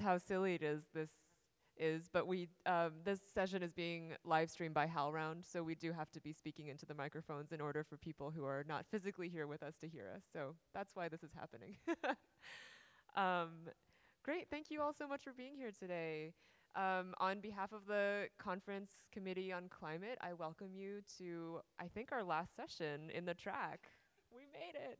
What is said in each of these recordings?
how silly it is. This is, but we um, this session is being live streamed by HowlRound, so we do have to be speaking into the microphones in order for people who are not physically here with us to hear us. So that's why this is happening. um, great, thank you all so much for being here today. Um, on behalf of the Conference Committee on Climate, I welcome you to, I think, our last session in the track. we made it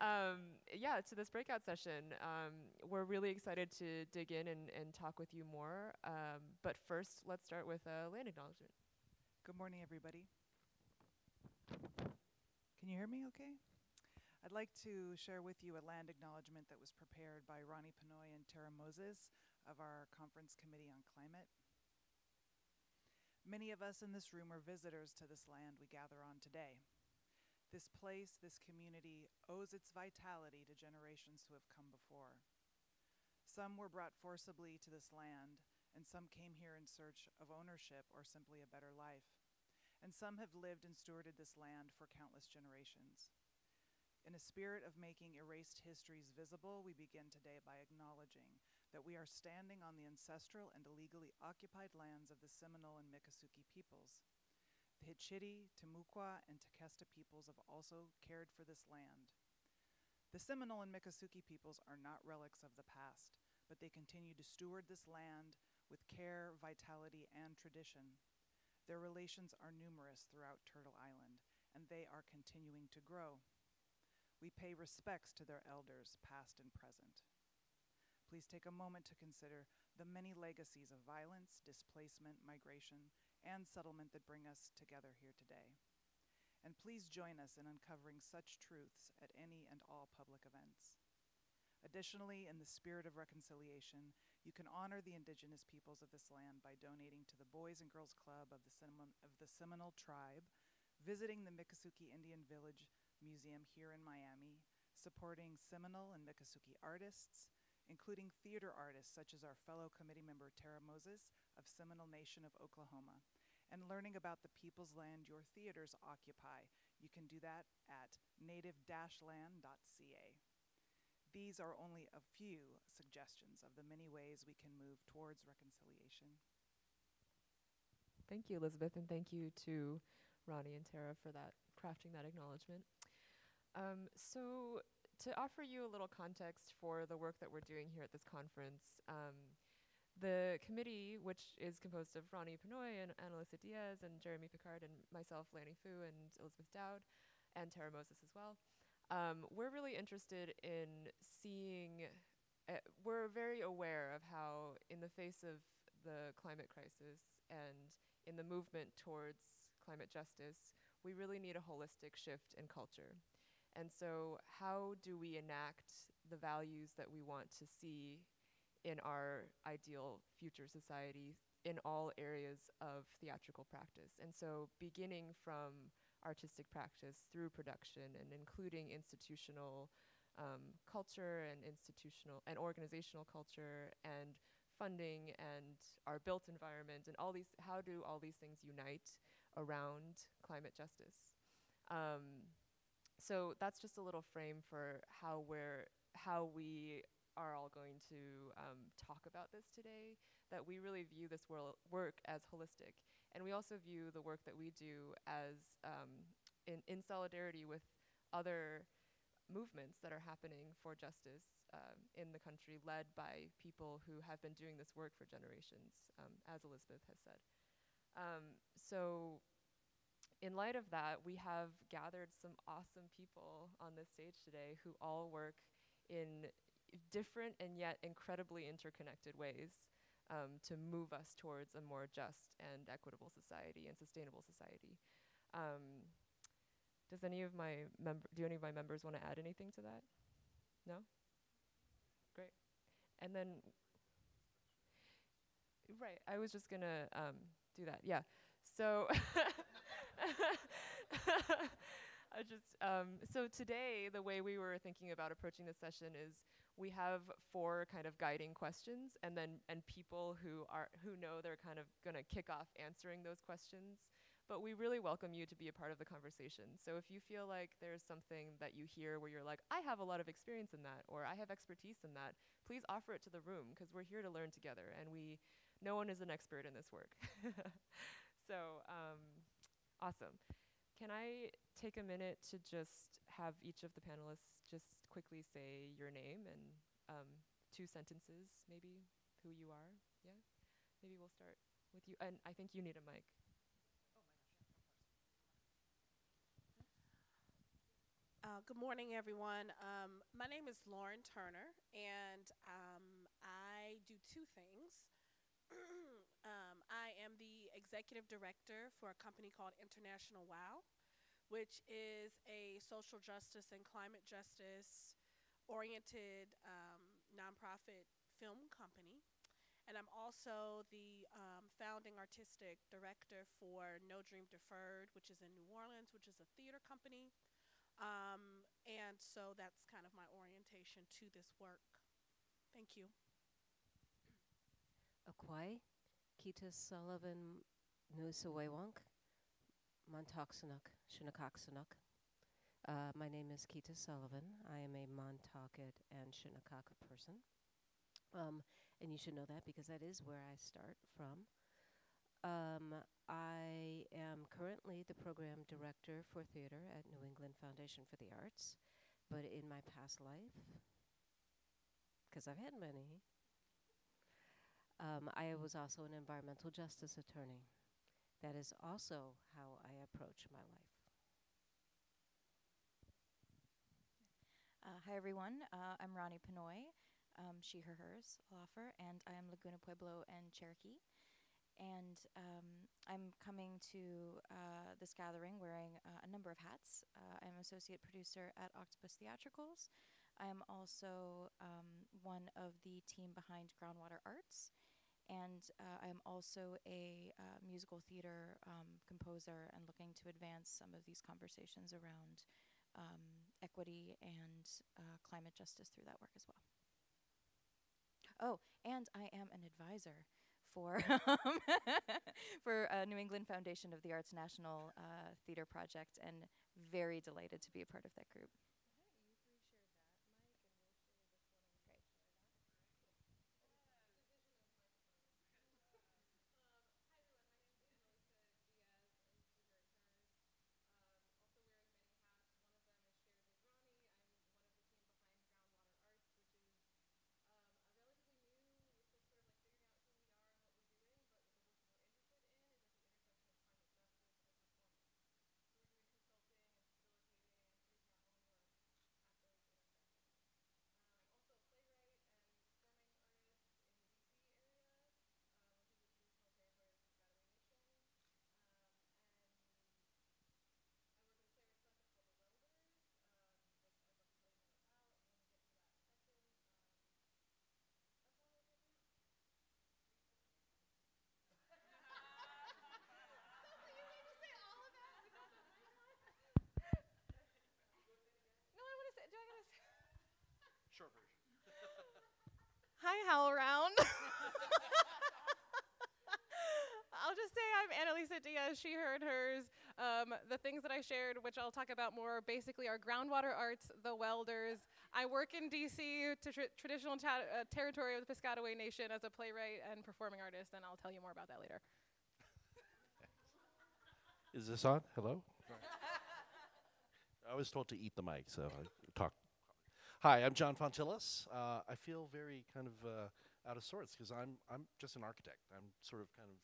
um, yeah, to this breakout session. Um, we're really excited to dig in and, and talk with you more. Um, but first, let's start with a land acknowledgement. Good morning, everybody. Can you hear me okay? I'd like to share with you a land acknowledgement that was prepared by Ronee Penoi and Tara Moses of our Conference Committee on Climate. Many of us in this room are visitors to this land we gather on today. This place, this community, owes its vitality to generations who have come before. Some were brought forcibly to this land, and some came here in search of ownership or simply a better life. And some have lived and stewarded this land for countless generations. In a spirit of making erased histories visible, we begin today by acknowledging that we are standing on the ancestral and illegally occupied lands of the Seminole and Miccosukee peoples. The Hitchiti, Timucua, and Tequesta peoples have also cared for this land. The Seminole and Miccosukee peoples are not relics of the past, but they continue to steward this land with care, vitality, and tradition. Their relations are numerous throughout Turtle Island, and they are continuing to grow. We pay respects to their elders, past and present. Please take a moment to consider the many legacies of violence, displacement, migration, and settlement that bring us together here today. And please join us in uncovering such truths at any and all public events. Additionally, in the spirit of reconciliation, you can honor the indigenous peoples of this land by donating to the Boys and Girls Club of the, Seminole, of the Seminole Tribe, visiting the Miccosukee Indian Village Museum here in Miami, supporting Seminole and Miccosukee artists, including theater artists such as our fellow committee member Tara Moses of Seminole Nation of Oklahoma, and learning about the people's land your theaters occupy. You can do that at native-land.ca. These are only a few suggestions of the many ways we can move towards reconciliation. Thank you, Elizabeth, and thank you to Ronee and Tara for that crafting that acknowledgement. Um, so to offer you a little context for the work that we're doing here at this conference, um, the committee, which is composed of Ronee Penoi and Annalisa Dias and Jeremy Pickard and myself, Lanny Fu, and Elizabeth Doud, and Tara Moses as well, um, we're really interested in seeing, uh, we're very aware of how in the face of the climate crisis and in the movement towards climate justice, we really need a holistic shift in culture. And so how do we enact the values that we want to see in our ideal future society in all areas of theatrical practice. And so beginning from artistic practice through production and including institutional um, culture and institutional and organizational culture and funding and our built environment and all these, how do all these things unite around climate justice? Um, so that's just a little frame for how we're, how we are all going to um, talk about this today, that we really view this work as holistic. And we also view the work that we do as um, in, in solidarity with other movements that are happening for justice um, in the country led by people who have been doing this work for generations, um, as Elizabeth has said. Um, so in light of that, we have gathered some awesome people on this stage today who all work in different and yet incredibly interconnected ways um, to move us towards a more just and equitable society and sustainable society. Um, does any of my member, do any of my members want to add anything to that? No? Great. And then, right, I was just gonna um, do that, yeah. So, I just, um, so today, the way we were thinking about approaching this session is we have four kind of guiding questions and then, and people who are, who know they're kind of gonna kick off answering those questions but we really welcome you to be a part of the conversation. So if you feel like there's something that you hear where you're like, I have a lot of experience in that, or I have expertise in that, please offer it to the room because we're here to learn together, and we, no one is an expert in this work. so um, awesome. Can I take a minute to just have each of the panelists quickly say your name and um, two sentences, maybe who you are? Yeah? Maybe we'll start with you. And I think you need a mic. Uh, good morning, everyone. Um, my name is Lauren Turner, and um, I do two things. um, I am the executive director for a company called International WOW, which is a social justice and climate justice oriented um, nonprofit film company. And I'm also the um, founding artistic director for No Dream Deferred, which is in New Orleans, which is a theater company. Um, and so that's kind of my orientation to this work. Thank you. Akwai, Quita Sullivan Nusawaywank, Shinnecocksanuk. Uh, my name is Quita Sullivan. I am a Montaukett and Shinnecock person. Um, and you should know that because that is where I start from. Um, I am currently the program director for theater at New England Foundation for the Arts, but in my past life, because I've had many, um, I was also an environmental justice attorney. That is also how I approach my life. Uh, hi, everyone. Uh, I'm Ronee Penoi, um, she, her, hers, offer, and I am Laguna Pueblo and Cherokee and um, I'm coming to uh, this gathering wearing uh, a number of hats. Uh, I'm associate producer at Octopus Theatricals. I am also um, one of the team behind Groundwater Arts, and uh, I am also a uh, musical theater um, composer and looking to advance some of these conversations around um, equity and uh, climate justice through that work as well. Oh, and I am an advisor for um, for uh, New England Foundation of the Arts National uh, Theater Project, and very delighted to be a part of that group. Short version. Hi, HowlRound. I'll just say I'm Annalisa Dias, she, heard hers. Um, the things that I shared, which I'll talk about more, basically are groundwater arts, the welders. I work in DC, to tr traditional uh, territory of the Piscataway Nation as a playwright and performing artist, and I'll tell you more about that later. Is this on? Hello? I was told to eat the mic, so I talk Hi, I'm John Fontillas. Uh, I feel very kind of uh, out of sorts because I'm I'm just an architect. I'm sort of kind of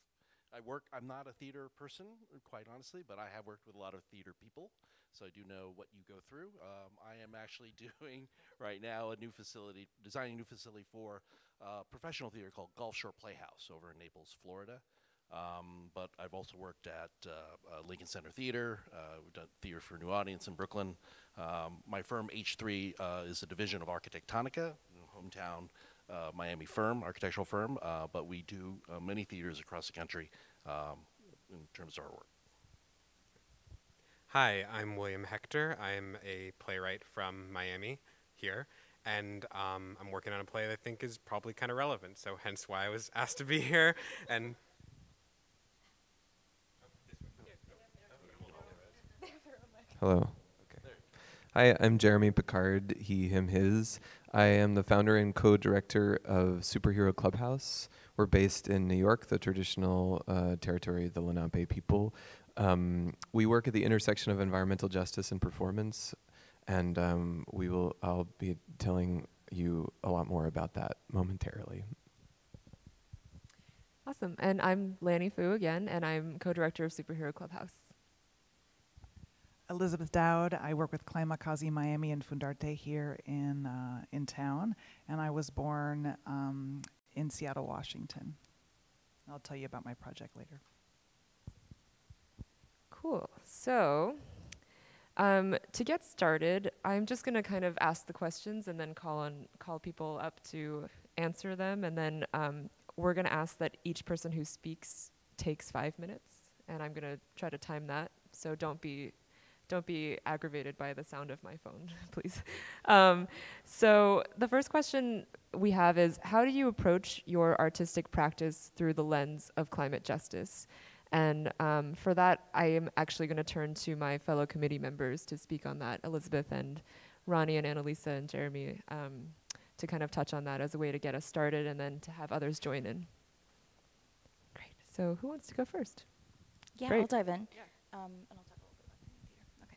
I work. I'm not a theater person, quite honestly, but I have worked with a lot of theater people, so I do know what you go through. Um, I am actually doing right now a new facility, designing a new facility for uh, professional theater called Gulfshore Playhouse over in Naples, Florida. Um, but I've also worked at uh, uh, Lincoln Center Theater. Uh, we've done theater for a New Audience in Brooklyn. Um, my firm H3 uh, is a division of Arquitectonica, hometown uh, Miami firm, architectural firm. Uh, but we do many theaters across the country um, in terms of our work. Hi, I'm William Hector. I'm a playwright from Miami here and um, I'm working on a play that I think is probably kind of relevant. So hence why I was asked to be here. And Hello. Okay. Hi, I'm Jeremy Pickard, he, him, his. I am the founder and co director of Superhero Clubhouse. We're based in New York, the traditional uh, territory of the Lenape people. Um, we work at the intersection of environmental justice and performance, and um, we will. I'll be telling you a lot more about that momentarily. Awesome. And I'm Lanny Fu again, and I'm co-director of Superhero Clubhouse. Elizabeth Doud. I work with Kazi Miami and Fundarte here in uh, in town, and I was born um, in Seattle, Washington. I'll tell you about my project later. Cool. So, um, to get started, I'm just going to kind of ask the questions and then call on call people up to answer them, and then um, we're going to ask that each person who speaks takes five minutes, and I'm going to try to time that. So don't be don't be aggravated by the sound of my phone, please. Um, so the first question we have is, how do you approach your artistic practice through the lens of climate justice? And um, for that, I am actually going to turn to my fellow committee members to speak on that, Elizabeth and Ronee and Annalisa and Jeremy, um, to kind of touch on that as a way to get us started and then to have others join in. Great. So who wants to go first? Yeah, Great. I'll dive in. Yeah. Um, and I'll talk a little bit about Green New Theater. Okay.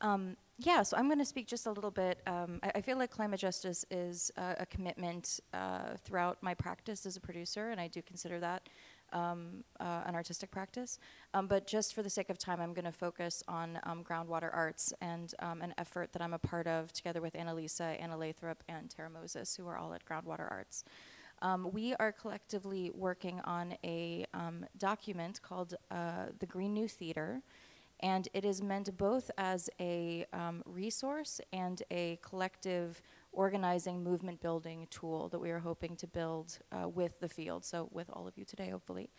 Um, yeah, so I'm going to speak just a little bit. Um, I, I feel like climate justice is uh, a commitment uh, throughout my practice as a producer, and I do consider that um, uh, an artistic practice. Um, but just for the sake of time, I'm going to focus on um, groundwater arts and um, an effort that I'm a part of together with Annalisa, Anna Lathrop, and Tara Moses, who are all at Groundwater Arts. Um, we are collectively working on a um, document called uh, the Green New Theater, and it is meant both as a um, resource and a collective organizing movement building tool that we are hoping to build uh, with the field, so with all of you today, hopefully.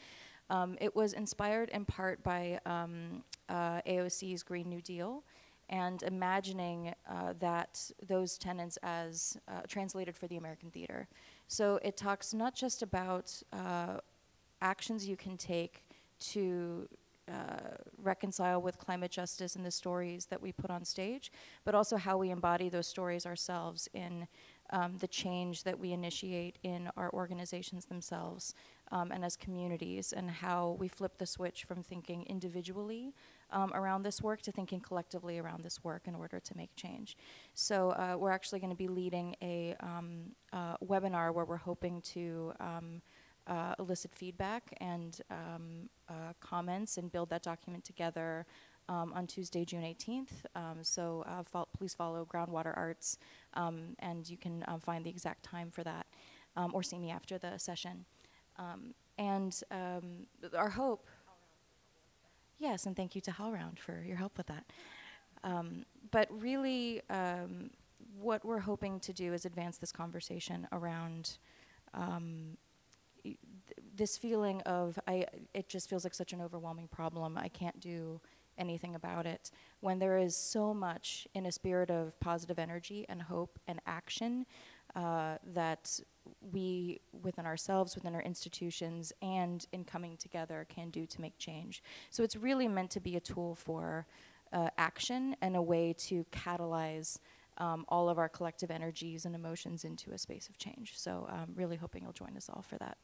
Um, it was inspired in part by um, uh, AOC's Green New Deal and imagining uh, that those tenets as uh, translated for the American theater. So it talks not just about uh, actions you can take to uh, reconcile with climate justice and the stories that we put on stage, but also how we embody those stories ourselves in um, the change that we initiate in our organizations themselves um, and as communities, and how we flip the switch from thinking individually um, around this work to thinking collectively around this work in order to make change. So uh, we're actually going to be leading a um, uh, webinar where we're hoping to um, uh, elicit feedback and um, uh, comments and build that document together um, on Tuesday, June 18th. Um, so uh, fo please follow Groundwater Arts, um, and you can uh, find the exact time for that, um, or see me after the session. And our hope. Yes, and thank you to HowlRound for your help with that. but really, what we're hoping to do is advance this conversation around um, this feeling of I it just feels like such an overwhelming problem. I can't do anything about it. When there is so much in a spirit of positive energy and hope and action uh, that we within ourselves within our institutions and in coming together can do to make change. So it's really meant to be a tool for uh, action and a way to catalyze um, all of our collective energies and emotions into a space of change. So um, really hoping you'll join us all for that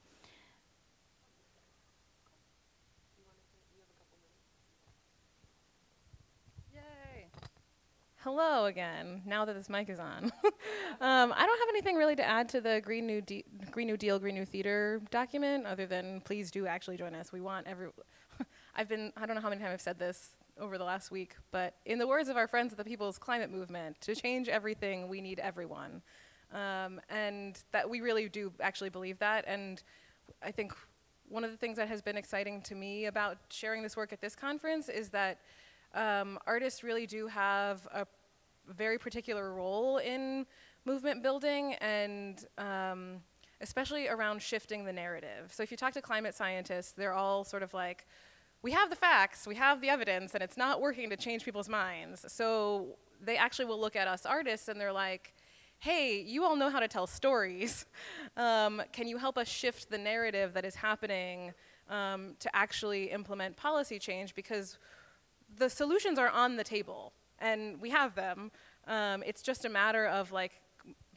Hello again, now that this mic is on. um, I don't have anything really to add to the Green New, De Green New Deal, Green New Theater document other than please do actually join us. We want every, I've been, I don't know how many times I've said this over the last week, but in the words of our friends at the People's Climate Movement, to change everything, we need everyone. Um, and that we really do actually believe that. And I think one of the things that has been exciting to me about sharing this work at this conference is that um, artists really do have a very particular role in movement building and um, especially around shifting the narrative. So if you talk to climate scientists, they're all sort of like, we have the facts, we have the evidence, and it's not working to change people's minds. So they actually will look at us artists and they're like, hey, you all know how to tell stories. Um, can you help us shift the narrative that is happening um, to actually implement policy change? Because the solutions are on the table and we have them. Um, it's just a matter of like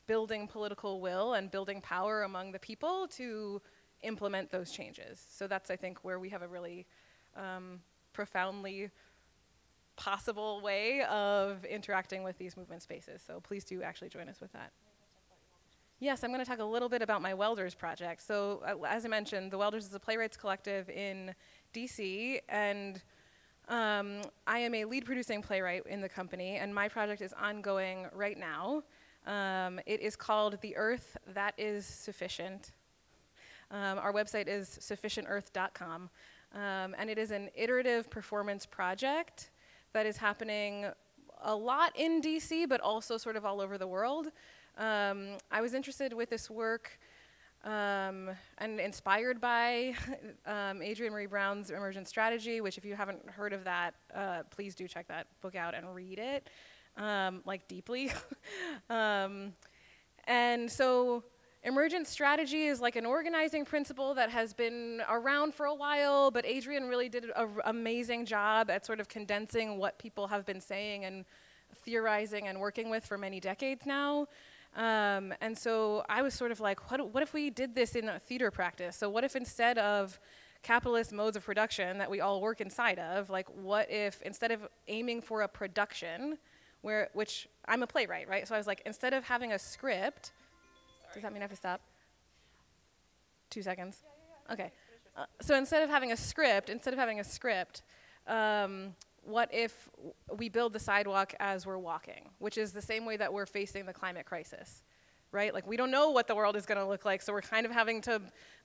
building political will and building power among the people to implement those changes. So that's, I think, where we have a really um, profoundly possible way of interacting with these movement spaces. So please do actually join us with that. Yes, I'm going to talk a little bit about my Welders project. So, uh, as I mentioned, the Welders is a playwrights collective in DC, and um, I am a lead producing playwright in the company, and my project is ongoing right now. Um, it is called The Earth That Is Sufficient. Um, our website is sufficientearth.com, um, and it is an iterative performance project that is happening a lot in DC, but also sort of all over the world. Um, I was interested with this work um, and inspired by um, Adrienne Maree Brown's Emergent Strategy, which if you haven't heard of that, uh, please do check that book out and read it, um, like deeply. Um, and so emergent strategy is like an organizing principle that has been around for a while, but Adrienne really did an amazing job at sort of condensing what people have been saying and theorizing and working with for many decades now. Um, and so I was sort of like, what, what if we did this in a theater practice? So what if instead of capitalist modes of production that we all work inside of, like what if instead of aiming for a production, where, which I'm a playwright, right? So I was like, instead of having a script, does that mean I have to stop? Two seconds? Okay. Uh, so instead of having a script, instead of having a script, um, what if we build the sidewalk as we're walking, which is the same way that we're facing the climate crisis, right? Like we don't know what the world is going to look like, so we're kind of having to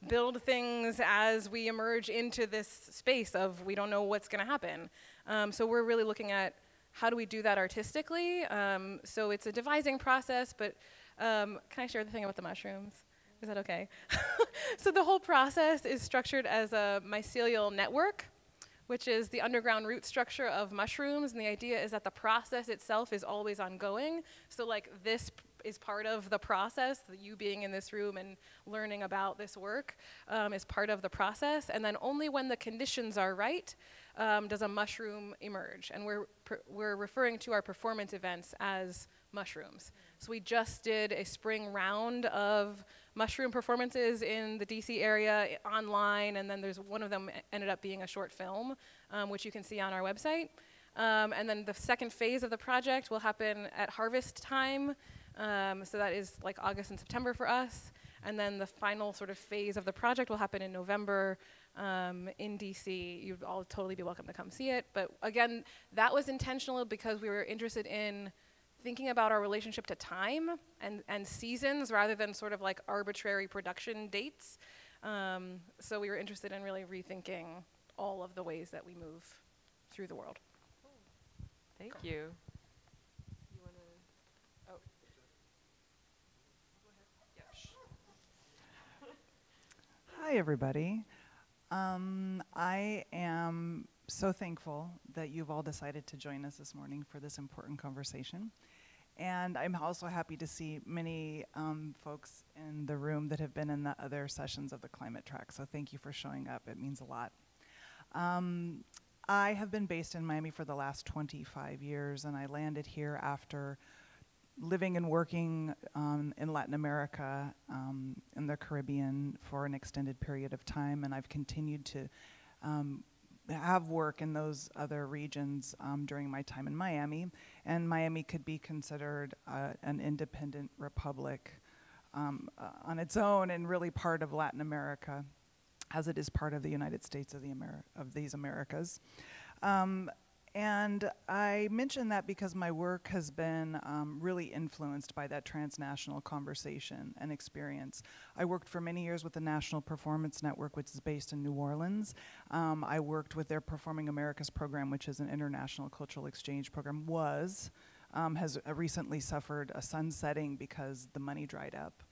build things as we emerge into this space of we don't know what's going to happen. Um, so we're really looking at how do we do that artistically. Um, so it's a devising process, but um, can I share the thing about the mushrooms? Is that okay? so the whole process is structured as a mycelial network which is the underground root structure of mushrooms. And the idea is that the process itself is always ongoing. So, like, this is part of the process. You being in this room and learning about this work um, is part of the process. And then only when the conditions are right um, does a mushroom emerge. And we're, we're referring to our performance events as mushrooms. So we just did a spring round of mushroom performances in the DC area online, and then there's one of them ended up being a short film, um, which you can see on our website. Um, and then the second phase of the project will happen at harvest time, um, so that is like August and September for us. And then the final sort of phase of the project will happen in November um, in DC. You'd all totally be welcome to come see it. But again, that was intentional because we were interested in thinking about our relationship to time and, and seasons rather than sort of like arbitrary production dates. Um, so we were interested in really rethinking all of the ways that we move through the world. Thank you. You? Oh. Hi, everybody. Um, I am so thankful that you've all decided to join us this morning for this important conversation. And I'm also happy to see many um, folks in the room that have been in the other sessions of the climate track. So thank you for showing up. It means a lot. Um, I have been based in Miami for the last 25 years, and I landed here after living and working um, in Latin America, um, in the Caribbean for an extended period of time, and I've continued to um, have work in those other regions um, during my time in Miami, and Miami could be considered uh, an independent republic um, uh, on its own and really part of Latin America, as it is part of the United States of the Ameri- of these Americas. Um, and I mention that because my work has been um, really influenced by that transnational conversation and experience. I worked for many years with the National Performance Network, which is based in New Orleans. Um, I worked with their Performing Americas program, which is an international cultural exchange program, was, um, has uh, recently suffered a sunsetting because the money dried up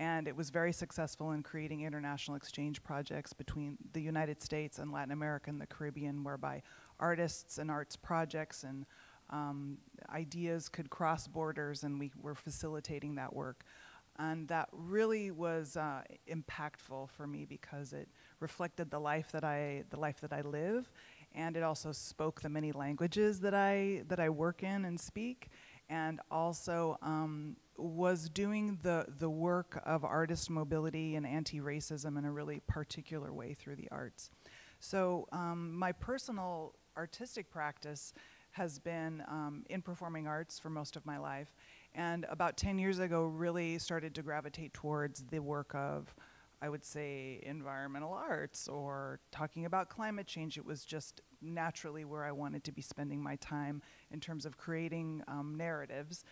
and it was very successful in creating international exchange projects between the United States and Latin America and the Caribbean, whereby artists and arts projects and um, ideas could cross borders, and we were facilitating that work. And that really was uh, impactful for me because it reflected the life that I the life that I live, and it also spoke the many languages that I that I work in and speak, and also um, was doing the the work of artist mobility and anti-racism in a really particular way through the arts. So um, my personal artistic practice has been um, in performing arts for most of my life, and about 10 years ago really started to gravitate towards the work of I would say environmental arts or talking about climate change. It was just naturally where I wanted to be spending my time in terms of creating um, narratives.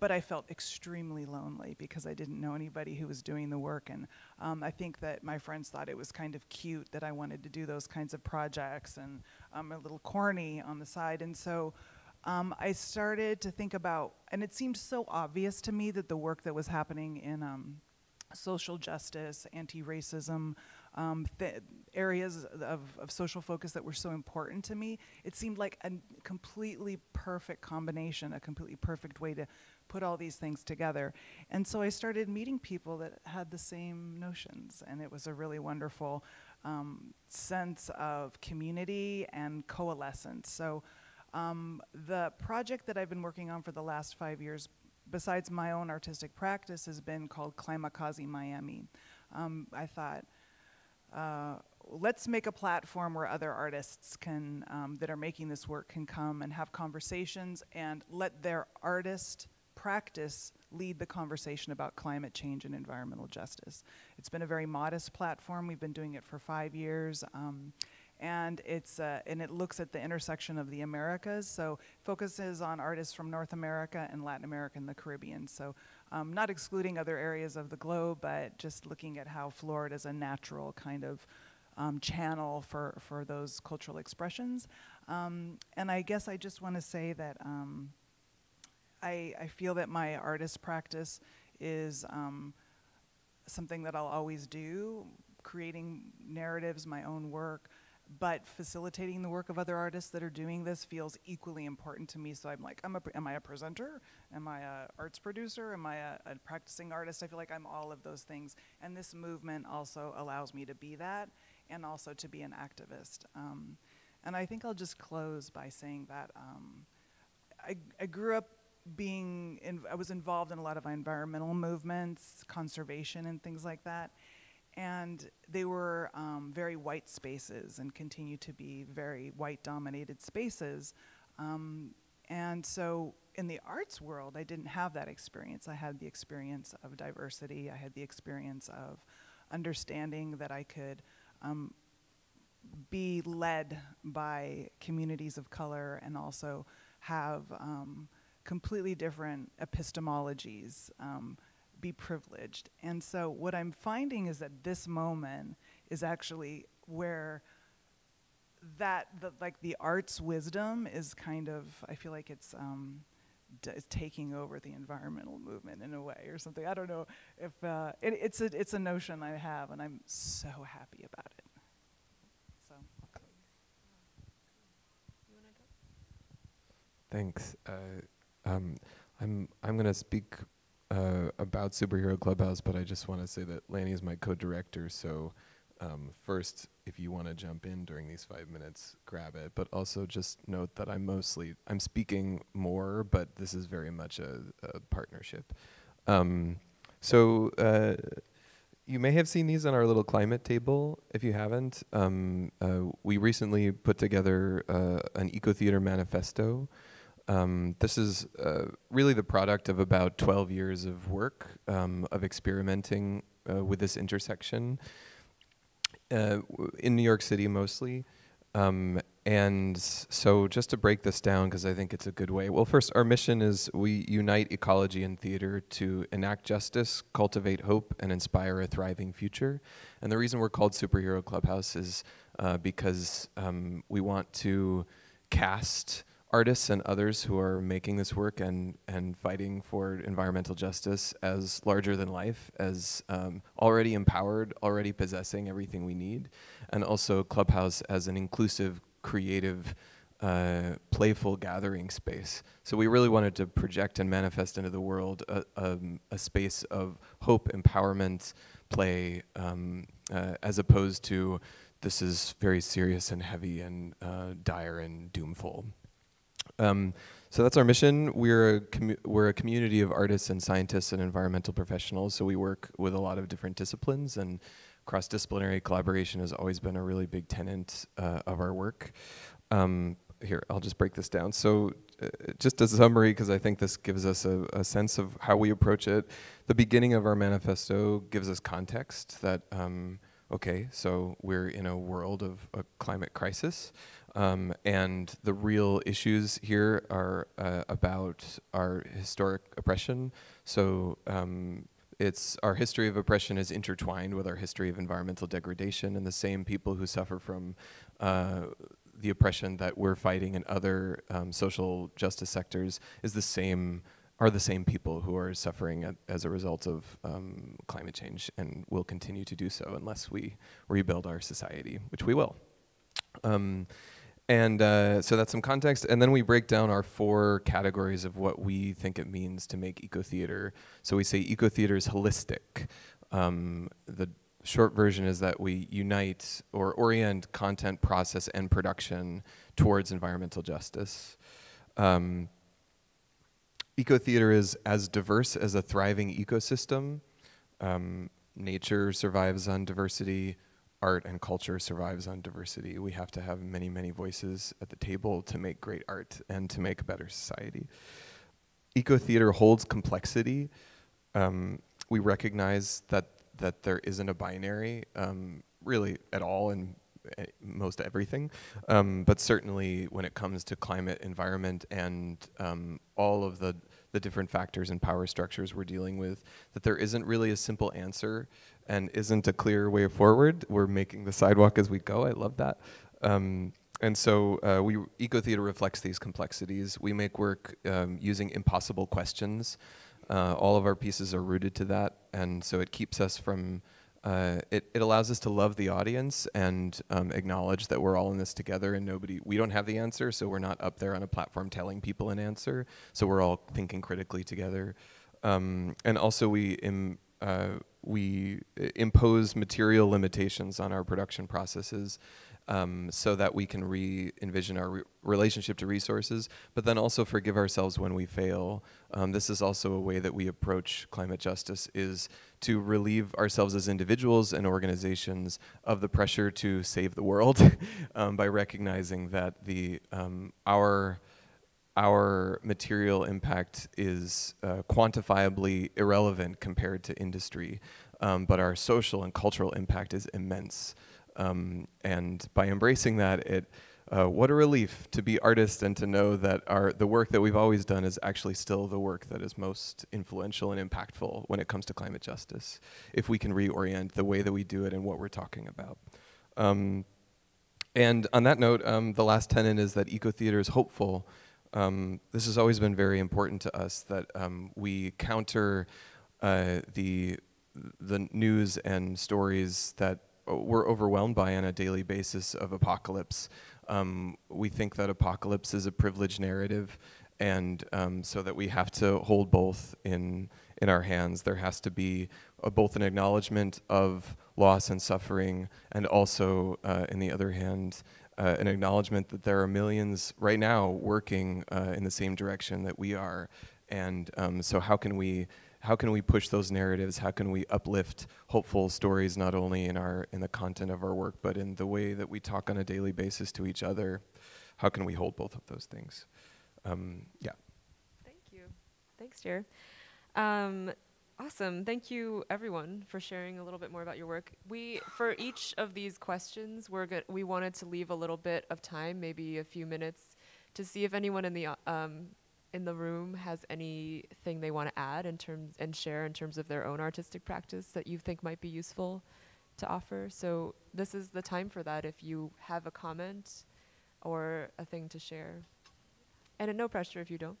But I felt extremely lonely because I didn't know anybody who was doing the work. And um, I think that my friends thought it was kind of cute that I wanted to do those kinds of projects and um, a little corny on the side. And so um, I started to think about, and it seemed so obvious to me that the work that was happening in um, social justice, anti-racism, um, areas of, of social focus that were so important to me, it seemed like a completely perfect combination, a completely perfect way to put all these things together. And so I started meeting people that had the same notions, and it was a really wonderful um, sense of community and coalescence. So um, the project that I've been working on for the last five years besides my own artistic practice, has been called Climakazi Miami. Um, I thought, uh, let's make a platform where other artists can, um, that are making this work can come and have conversations and let their artist practice lead the conversation about climate change and environmental justice. It's been a very modest platform. We've been doing it for five years. Um, and it's uh, and it looks at the intersection of the Americas. So focuses on artists from North America and Latin America and the Caribbean. So um, not excluding other areas of the globe, but just looking at how Florida is a natural kind of um, channel for for those cultural expressions. Um, and I guess I just want to say that um, I I feel that my artist practice is um, something that I'll always do, creating narratives, my own work but facilitating the work of other artists that are doing this feels equally important to me. So I'm like, I'm a, am I a presenter? Am I a arts producer? Am I a, a, practicing artist? I feel like I'm all of those things. And this movement also allows me to be that and also to be an activist. Um, and I think I'll just close by saying that um, I, I grew up being, in, I was involved in a lot of environmental movements, conservation and things like that and they were um, very white spaces and continue to be very white dominated spaces. Um, and so in the arts world, I didn't have that experience. I had the experience of diversity, I had the experience of understanding that I could um, be led by communities of color and also have um, completely different epistemologies um, be privileged. And so what I'm finding is that this moment is actually where that the, like the arts wisdom is kind of I feel like it's um, is taking over the environmental movement in a way or something. I don't know if uh, it, it's a it's a notion I have, and I'm so happy about it. So. Thanks. Uh, um, I'm I'm gonna speak uh, about Superhero Clubhouse, but I just want to say that Lanny is my co-director, so um, first, if you want to jump in during these five minutes, grab it. But also just note that I'm mostly, I'm speaking more, but this is very much a, a partnership. Um, so uh, you may have seen these on our little climate table. If you haven't, um, uh, we recently put together uh, an eco theater manifesto um, this is uh, really the product of about 12 years of work, um, of experimenting uh, with this intersection uh, in New York City mostly. Um, and so just to break this down, because I think it's a good way. Well, first, our mission is we unite ecology and theater to enact justice, cultivate hope, and inspire a thriving future. And the reason we're called Superhero Clubhouse is uh, because um, we want to cast artists and others who are making this work and, and fighting for environmental justice as larger than life, as um, already empowered, already possessing everything we need, and also Clubhouse as an inclusive, creative, uh, playful gathering space. So we really wanted to project and manifest into the world a, um, a space of hope, empowerment, play, um, uh, as opposed to this is very serious and heavy and uh, dire and doomful. Um, so that's our mission. We're a, we're a community of artists and scientists and environmental professionals. So we work with a lot of different disciplines, and cross disciplinary collaboration has always been a really big tenet uh, of our work. Um, here, I'll just break this down. So, uh, just a summary, because I think this gives us a, a, sense of how we approach it. The beginning of our manifesto gives us context that, um, okay, so we're in a world of a climate crisis. Um, and the real issues here are uh, about our historic oppression. So um, it's our history of oppression is intertwined with our history of environmental degradation, and the same people who suffer from uh, the oppression that we're fighting in other um, social justice sectors is the same are the same people who are suffering at, as a result of um, climate change and will continue to do so unless we rebuild our society, which we will. And uh, so that's some context. And then we break down our four categories of what we think it means to make eco theater. So we say eco theater is holistic. Um, the short version is that we unite or orient content, process, and production towards environmental justice. Um, eco theater is as diverse as a thriving ecosystem. Um, nature survives on diversity art and culture survives on diversity. We have to have many, many voices at the table to make great art and to make a better society. Eco theater holds complexity. Um, we recognize that that there isn't a binary, um, really at all in uh, most everything, um, but certainly when it comes to climate, environment, and um, all of the the different factors and power structures we're dealing with, that there isn't really a simple answer and isn't a clear way forward. We're making the sidewalk as we go. I love that. Um, and so uh, we eco theater reflects these complexities. We make work um, using impossible questions. Uh, all of our pieces are rooted to that, and so it keeps us from. Uh, it, it allows us to love the audience and um, acknowledge that we're all in this together and nobody we don't have the answer so we're not up there on a platform telling people an answer so we're all thinking critically together um, and also we Im, uh, we impose material limitations on our production processes um, so that we can re-envision our re relationship to resources, but then also forgive ourselves when we fail. Um, this is also a way that we approach climate justice is to relieve ourselves as individuals and organizations of the pressure to save the world um, by recognizing that the um, our our material impact is uh, quantifiably irrelevant compared to industry, um, but our social and cultural impact is immense. Um, and by embracing that, it uh, what a relief to be artists and to know that our the work that we've always done is actually still the work that is most influential and impactful when it comes to climate justice. If we can reorient the way that we do it and what we're talking about. Um, and on that note, um, the last tenet is that eco theater is hopeful um, this has always been very important to us that um, we counter uh, the the news and stories that we're overwhelmed by on a daily basis of apocalypse. Um, we think that apocalypse is a privileged narrative, and um, so that we have to hold both in in our hands. There has to be a, both an acknowledgement of loss and suffering, and also, uh, in the other hand, uh, an acknowledgement that there are millions right now working uh, in the same direction that we are. And um, so how can we how can we push those narratives? How can we uplift hopeful stories not only in our in the content of our work, but in the way that we talk on a daily basis to each other? How can we hold both of those things? Um, yeah. Thank you. Thanks, Jer. Um, Awesome. Thank you, everyone, for sharing a little bit more about your work. We, for each of these questions, we're go- we wanted to leave a little bit of time, maybe a few minutes, to see if anyone in the um, in the room has anything they want to add in terms and share in terms of their own artistic practice that you think might be useful to offer. So this is the time for that. If you have a comment or a thing to share, and no pressure if you don't.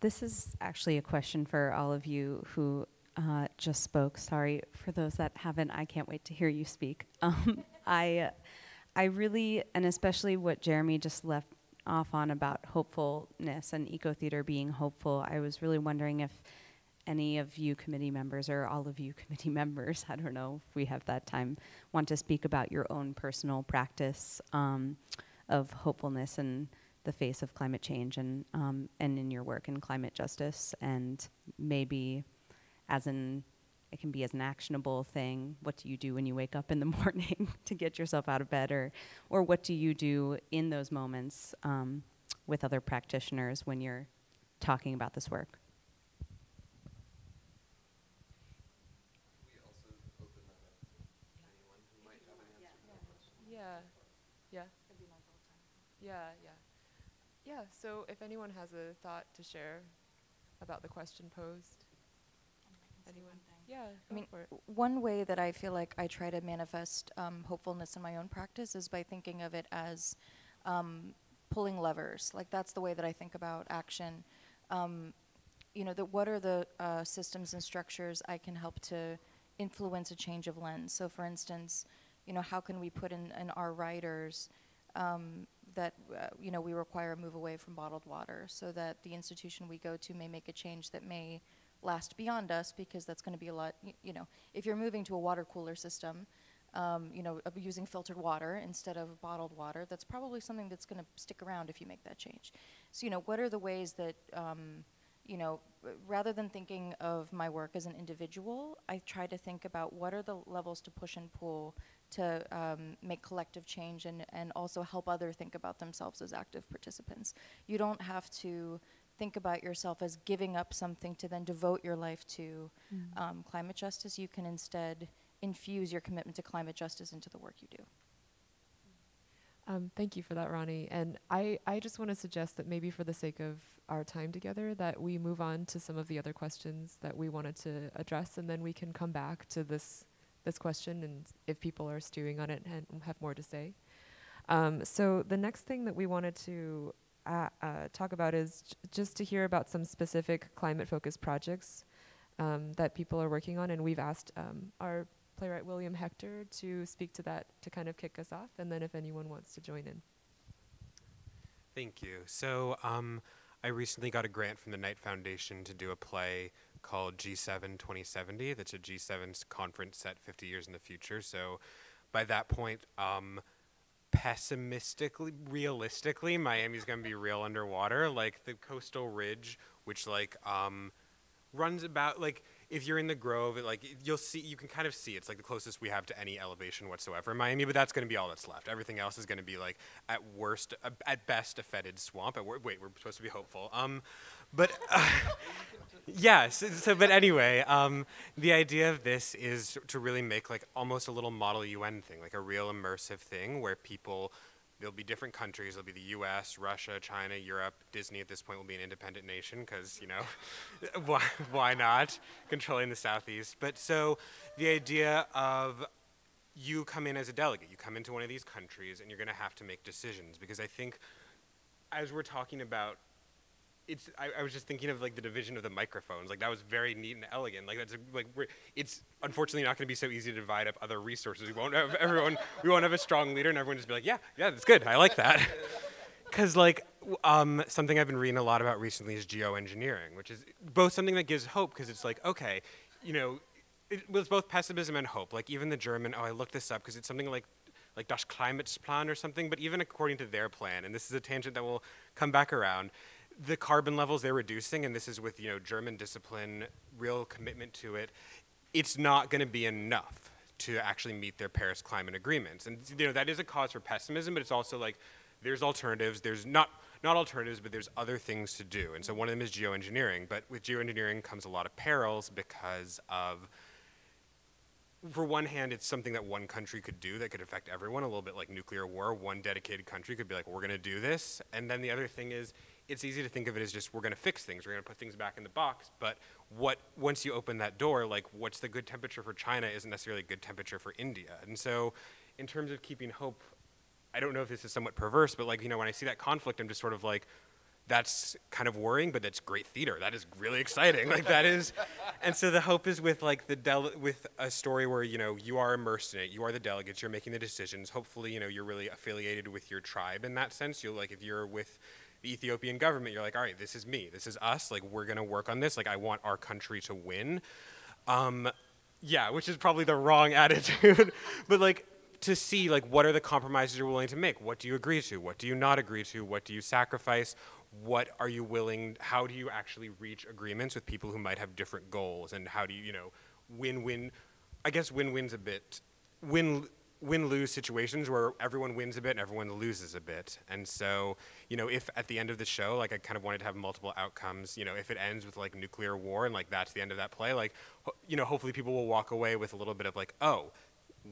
This is actually a question for all of you who uh, just spoke. Sorry for those that haven't. I can't wait to hear you speak. Um, I, I really, and especially what Jeremy just left off on about hopefulness and eco theater being hopeful, I was really wondering if any of you committee members or all of you committee members, I don't know if we have that time, want to speak about your own personal practice um, of hopefulness in the face of climate change and um, and in your work in climate justice and maybe as an it can be as an actionable thing. What do you do when you wake up in the morning to get yourself out of bed, or, or what do you do in those moments um, with other practitioners when you're talking about this work? Yeah, yeah. Yeah, yeah. Yeah, so if anyone has a thought to share about the question posed. Anyone? Yeah, I mean, for it. w- one way that I feel like I try to manifest um, hopefulness in my own practice is by thinking of it as um, pulling levers. Like that's the way that I think about action. Um, you know, the, what are the uh, systems and structures I can help to influence a change of lens? So, for instance, you know, how can we put in, in our writers um, that uh, you know we require a move away from bottled water, so that the institution we go to may make a change that may last beyond us because that's going to be a lot you know if you're moving to a water cooler system um, you know using filtered water instead of bottled water that's probably something that's going to stick around if you make that change. So you know what are the ways that um, you know rather than thinking of my work as an individual i try to think about what are the levels to push and pull to um, make collective change and, and also help other think about themselves as active participants you don't have to think about yourself as giving up something to then devote your life to um, climate justice. You can instead infuse your commitment to climate justice into the work you do. Um, thank you for that, Ronee. And I, I just want to suggest that maybe for the sake of our time together, that we move on to some of the other questions that we wanted to address, and then we can come back to this this question, and if people are stewing on it and have more to say. Um, so the next thing that we wanted to uh, uh, talk about is just to hear about some specific climate-focused projects um, that people are working on, and we've asked um, our playwright William Hector to speak to that to kind of kick us off, and then if anyone wants to join in. Thank you. So, um, I recently got a grant from the Knight Foundation to do a play called G7 2070. That's a G7 s- conference set 50 years in the future. So, by that point, um, pessimistically, realistically, Miami's going to be real underwater. Like the coastal ridge, which like um, runs about like if you're in the Grove, it, like you'll see, you can kind of see it's like the closest we have to any elevation whatsoever in Miami. But that's going to be all that's left. Everything else is going to be like at worst, uh, at best, a fetid swamp. At wait, we're supposed to be hopeful. Um, but uh, yeah. So, so, but anyway, um, the idea of this is to really make like almost a little model UN thing, like a real immersive thing where people there'll be different countries. There'll be the U.S., Russia, China, Europe. Disney at this point will be an independent nation because you know, why why not controlling the southeast? But so the idea of you come in as a delegate, you come into one of these countries, and you're going to have to make decisions because I think as we're talking about it's I, I was just thinking of like the division of the microphones. Like that was very neat and elegant. Like that's like it's unfortunately not going to be so easy to divide up other resources. We won't have everyone we won't have a strong leader and everyone just be like yeah yeah that's good. I like that. Because like um, something i've been reading a lot about recently is geoengineering which is both something that gives hope because it's like okay you know it was both pessimism and hope like even the german oh i looked this up because it's something like like Das Klimatsplan or something, but even according to their plan, and this is a tangent that will come back around, the carbon levels they're reducing, and this is with you know German discipline, real commitment to it, it's not going to be enough to actually meet their Paris climate agreements, and you know that is a cause for pessimism, but it's also like there's alternatives. There's not not alternatives, but there's other things to do, and so one of them is geoengineering. But with geoengineering comes a lot of perils because of for one hand, it's something that one country could do that could affect everyone, a little bit like nuclear war. One dedicated country could be like, we're going to do this. And then the other thing is, it's easy to think of it as just we're going to fix things, we're going to put things back in the box. But what once you open that door, like what's the good temperature for China isn't necessarily a good temperature for India. And so, in terms of keeping hope, I don't know if this is somewhat perverse, but like you know, when I see that conflict, I'm just sort of like, that's kind of worrying, but that's great theater. That is really exciting. like that is, and so the hope is with like the del- with a story where you know you are immersed in it. You are the delegates. You're making the decisions. Hopefully, you know you're really affiliated with your tribe in that sense. You'll like if you're with the Ethiopian government, you're like, all right, this is me. This is us. Like we're gonna work on this. Like I want our country to win. Um, yeah, which is probably the wrong attitude, but like to see like what are the compromises you're willing to make what do you agree to what do you not agree to what do you sacrifice what are you willing how do you actually reach agreements with people who might have different goals and how do you you know win-win i guess win-win's a bit win win-lose situations where everyone wins a bit and everyone loses a bit and so you know if at the end of the show like i kind of wanted to have multiple outcomes you know if it ends with like nuclear war and like that's the end of that play like you know hopefully people will walk away with a little bit of like oh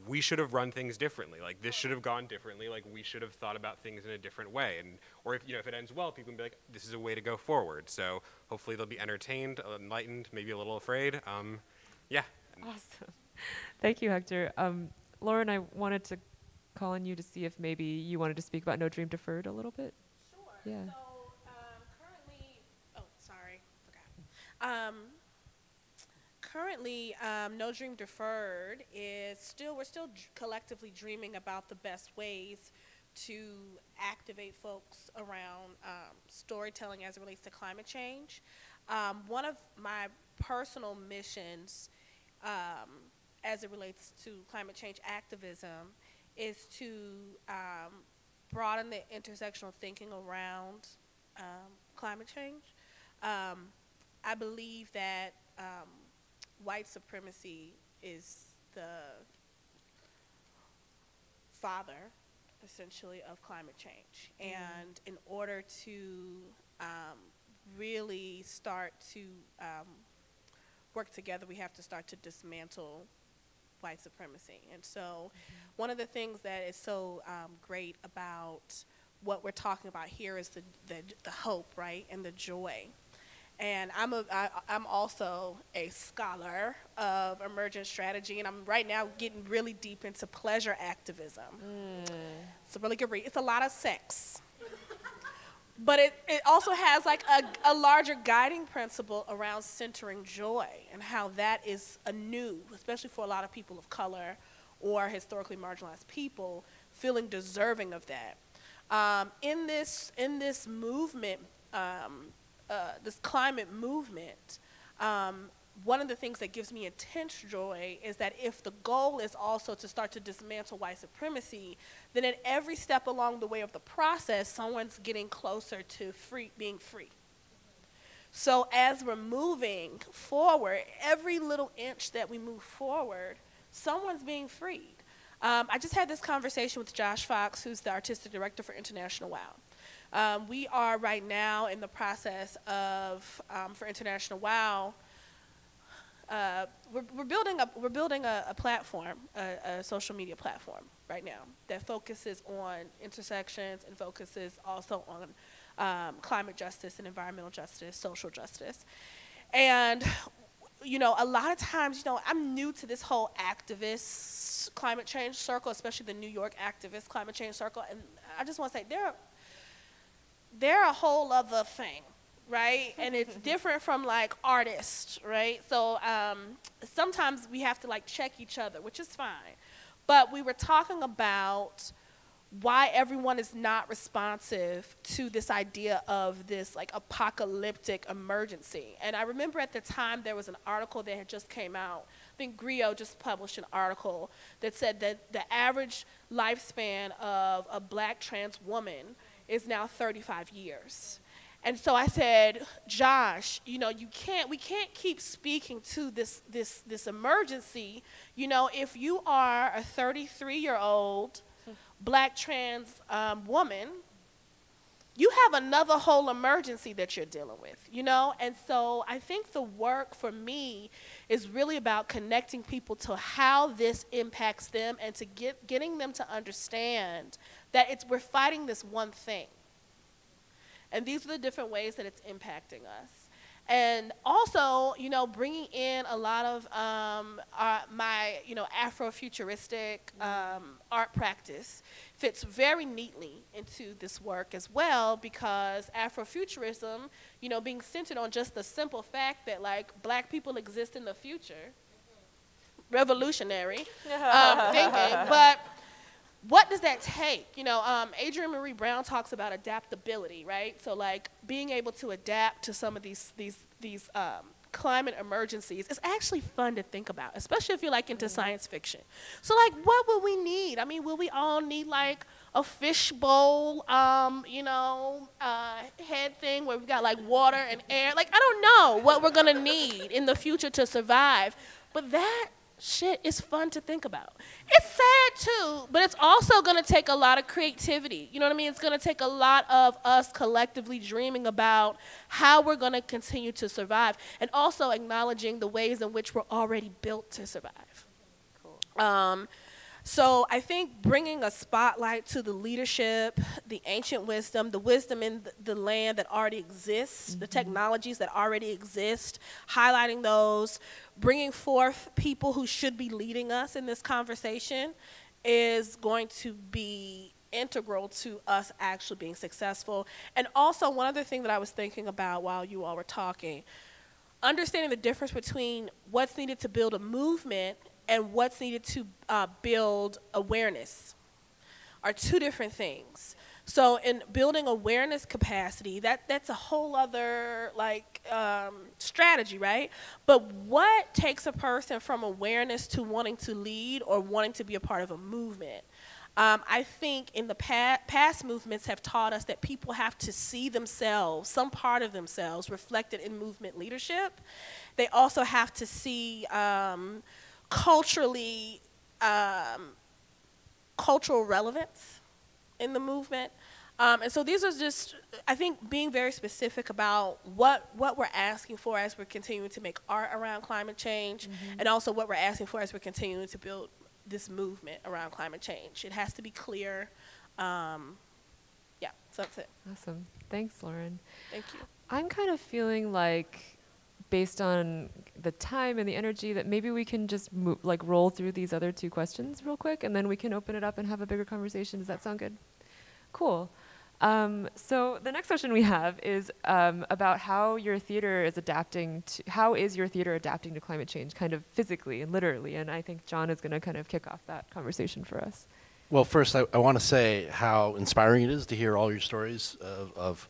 we should have run things differently. Like this should have gone differently. Like we should have thought about things in a different way. And or if you know if it ends well, people can be like, this is a way to go forward. So hopefully they'll be entertained, enlightened, maybe a little afraid. Um, yeah. Awesome. Thank you, Hector. Um, Lauren, I wanted to call on you to see if maybe you wanted to speak about No Dream Deferred a little bit. Sure. Yeah. So um, currently, oh, sorry, forgot. Um, currently, um, No Dream Deferred is still we're still collectively dreaming about the best ways to activate folks around um, storytelling as it relates to climate change. Um, one of my personal missions um, as it relates to climate change activism is to um, broaden the intersectional thinking around um, climate change. Um, I believe that um, white supremacy is the father, essentially, of climate change. And in order to um, really start to um, work together, we have to start to dismantle white supremacy. And so, one of the things that is so um, great about what we're talking about here is the, the, the hope, right, and the joy. And I'm, a, I, I'm also a scholar of emergent strategy, and I'm right now getting really deep into pleasure activism. It's a really good read. It's a lot of sex. But it, it also has like a, a larger guiding principle around centering joy and how that is a new, especially for a lot of people of color or historically marginalized people, feeling deserving of that. Um, in this in this movement, um, uh, this climate movement, um, one of the things that gives me intense joy is that if the goal is also to start to dismantle white supremacy, then at every step along the way of the process, someone's getting closer to free, being free. So as we're moving forward, every little inch that we move forward, someone's being freed. Um, I just had this conversation with Josh Fox, who's the artistic director for International WOW. Um, we are right now in the process of, um, for International WOW, uh, we're, we're building a we're building a, a platform, a, a social media platform right now that focuses on intersections and focuses also on um, climate justice and environmental justice, social justice, and you know a lot of times you know I'm new to this whole activist climate change circle, especially the New York activist climate change circle, and I just want to say they're they're a whole other thing right? and it's different from like artists, right? So um, sometimes we have to like check each other, which is fine. But we were talking about why everyone is not responsive to this idea of this like apocalyptic emergency. And I remember at the time there was an article that had just came out. I think Griot just published an article that said that the average lifespan of a black trans woman is now 35 years. And so I said, Josh, you know, you can't, we can't keep speaking to this, this, this emergency. You know, if you are a 33 year old black trans um, woman, you have another whole emergency that you're dealing with, you know? And so I think the work for me is really about connecting people to how this impacts them and to get, getting them to understand that it's, we're fighting this one thing. And these are the different ways that it's impacting us. and also, you know, bringing in a lot of um, uh, my, you know, Afrofuturistic um, art practice fits very neatly into this work as well because Afrofuturism, you know, being centered on just the simple fact that like black people exist in the future, revolutionary. Um, thinking, but what does that take? You know, um, Adrienne Maree Brown talks about adaptability, right? So like being able to adapt to some of these these these um, climate emergencies is actually fun to think about, especially if you're like into science fiction. So like, what would we need? I mean, will we all need like a fishbowl, um, you know, uh, head thing where we've got like water and air? Like, I don't know what we're gonna need in the future to survive, but that shit is fun to think about. It's sad too, but it's also gonna take a lot of creativity. You know what I mean? It's gonna take a lot of us collectively dreaming about how we're gonna continue to survive and also acknowledging the ways in which we're already built to survive. Cool. Um, so I think bringing a spotlight to the leadership, the ancient wisdom, the wisdom in the land that already exists, mm-hmm. the technologies that already exist, highlighting those, bringing forth people who should be leading us in this conversation is going to be integral to us actually being successful. And also, one other thing that I was thinking about while you all were talking understanding the difference between what's needed to build a movement and what's needed to uh, build awareness are two different things. So in building awareness capacity, that that's a whole other like um, strategy, right? But what takes a person from awareness to wanting to lead or wanting to be a part of a movement? Um, I think in the pa- past movements have taught us that people have to see themselves, some part of themselves, reflected in movement leadership. They also have to see um, culturally um, cultural relevance in the movement. Um, and so these are just, I think, being very specific about what, what we're asking for as we're continuing to make art around climate change, mm-hmm. and also what we're asking for as we're continuing to build this movement around climate change. It has to be clear. Um, yeah, so that's it. Awesome. Thanks, Lauren. Thank you. I'm kind of feeling like, based on the time and the energy, that maybe we can just move, like roll through these other two questions real quick, and then we can open it up and have a bigger conversation. Does that sound good? Cool. Um, so the next question we have is um, about how your theater is adapting to, how is your theater adapting to climate change kind of physically and literally? And I think John is going to kind of kick off that conversation for us. Well, first, I, I want to say how inspiring it is to hear all your stories of, of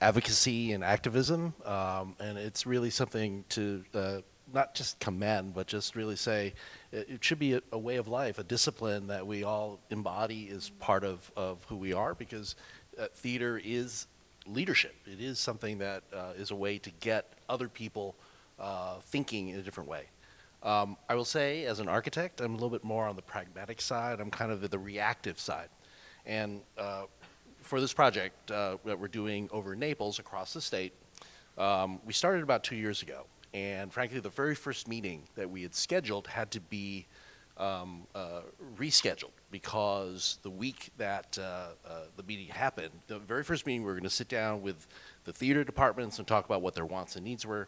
advocacy and activism. Um, and it's really something to uh, not just commend, but just really say it, it should be a, a, way of life, a discipline that we all embody is part of, of who we are because uh, theater is leadership. It is something that uh, is a way to get other people uh, thinking in a different way. Um, I will say, as an architect, I'm a little bit more on the pragmatic side. I'm kind of the reactive side. And uh, for this project uh, that we're doing over Naples across the state, um, we started about two years ago. And frankly, the very first meeting that we had scheduled had to be um, uh, rescheduled because the week that uh, uh, the meeting happened, the very first meeting, we were going to sit down with the theater departments and talk about what their wants and needs were.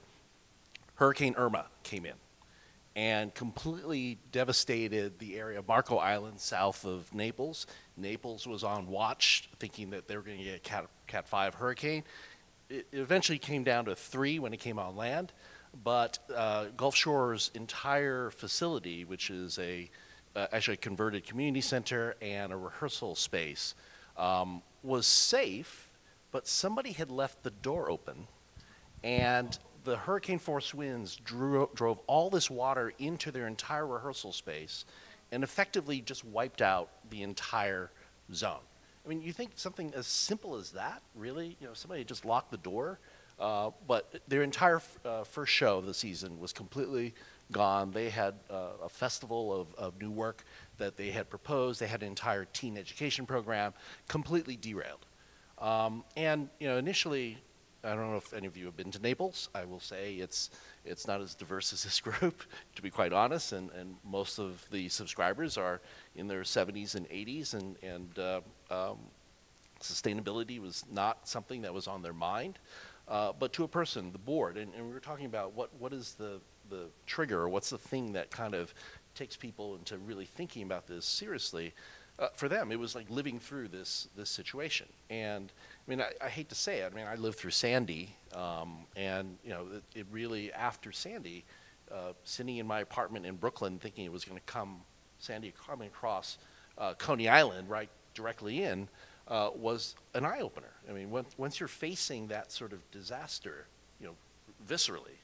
Hurricane Irma came in and completely devastated the area of Marco Island south of Naples. Naples was on watch, thinking that they were going to get a Cat, Cat 5 hurricane. It, eventually came down to three when it came on land but uh, Gulfshore's entire facility, which is a uh, actually a converted community center and a rehearsal space, um, was safe, but somebody had left the door open, and the hurricane force winds drew, drove all this water into their entire rehearsal space and effectively just wiped out the entire zone. I mean, you think something as simple as that, really? You know, somebody just locked the door uh, but their entire uh, first show of the season was completely gone. They had uh, a festival of, of new work that they had proposed. They had an entire teen education program completely derailed. Um, and you know, initially, I don't know if any of you have been to Naples. I will say it's it's not as diverse as this group, to be quite honest. And, and most of the subscribers are in their 70s and 80s, and and uh, um, sustainability was not something that was on their mind. uh, but to a person, the board. And, and we were talking about what, what is the, the trigger, or what's the thing that kind of takes people into really thinking about this seriously. Uh, for them, it was like living through this this situation. And I mean, I, I hate to say it. I mean, I lived through Sandy, um, and you know, it, it really after Sandy, uh, sitting in my apartment in Brooklyn, thinking it was going to come Sandy coming across uh, Coney Island right directly in, uh, was an eye opener. I mean, once once you're facing that sort of disaster, you know, viscerally,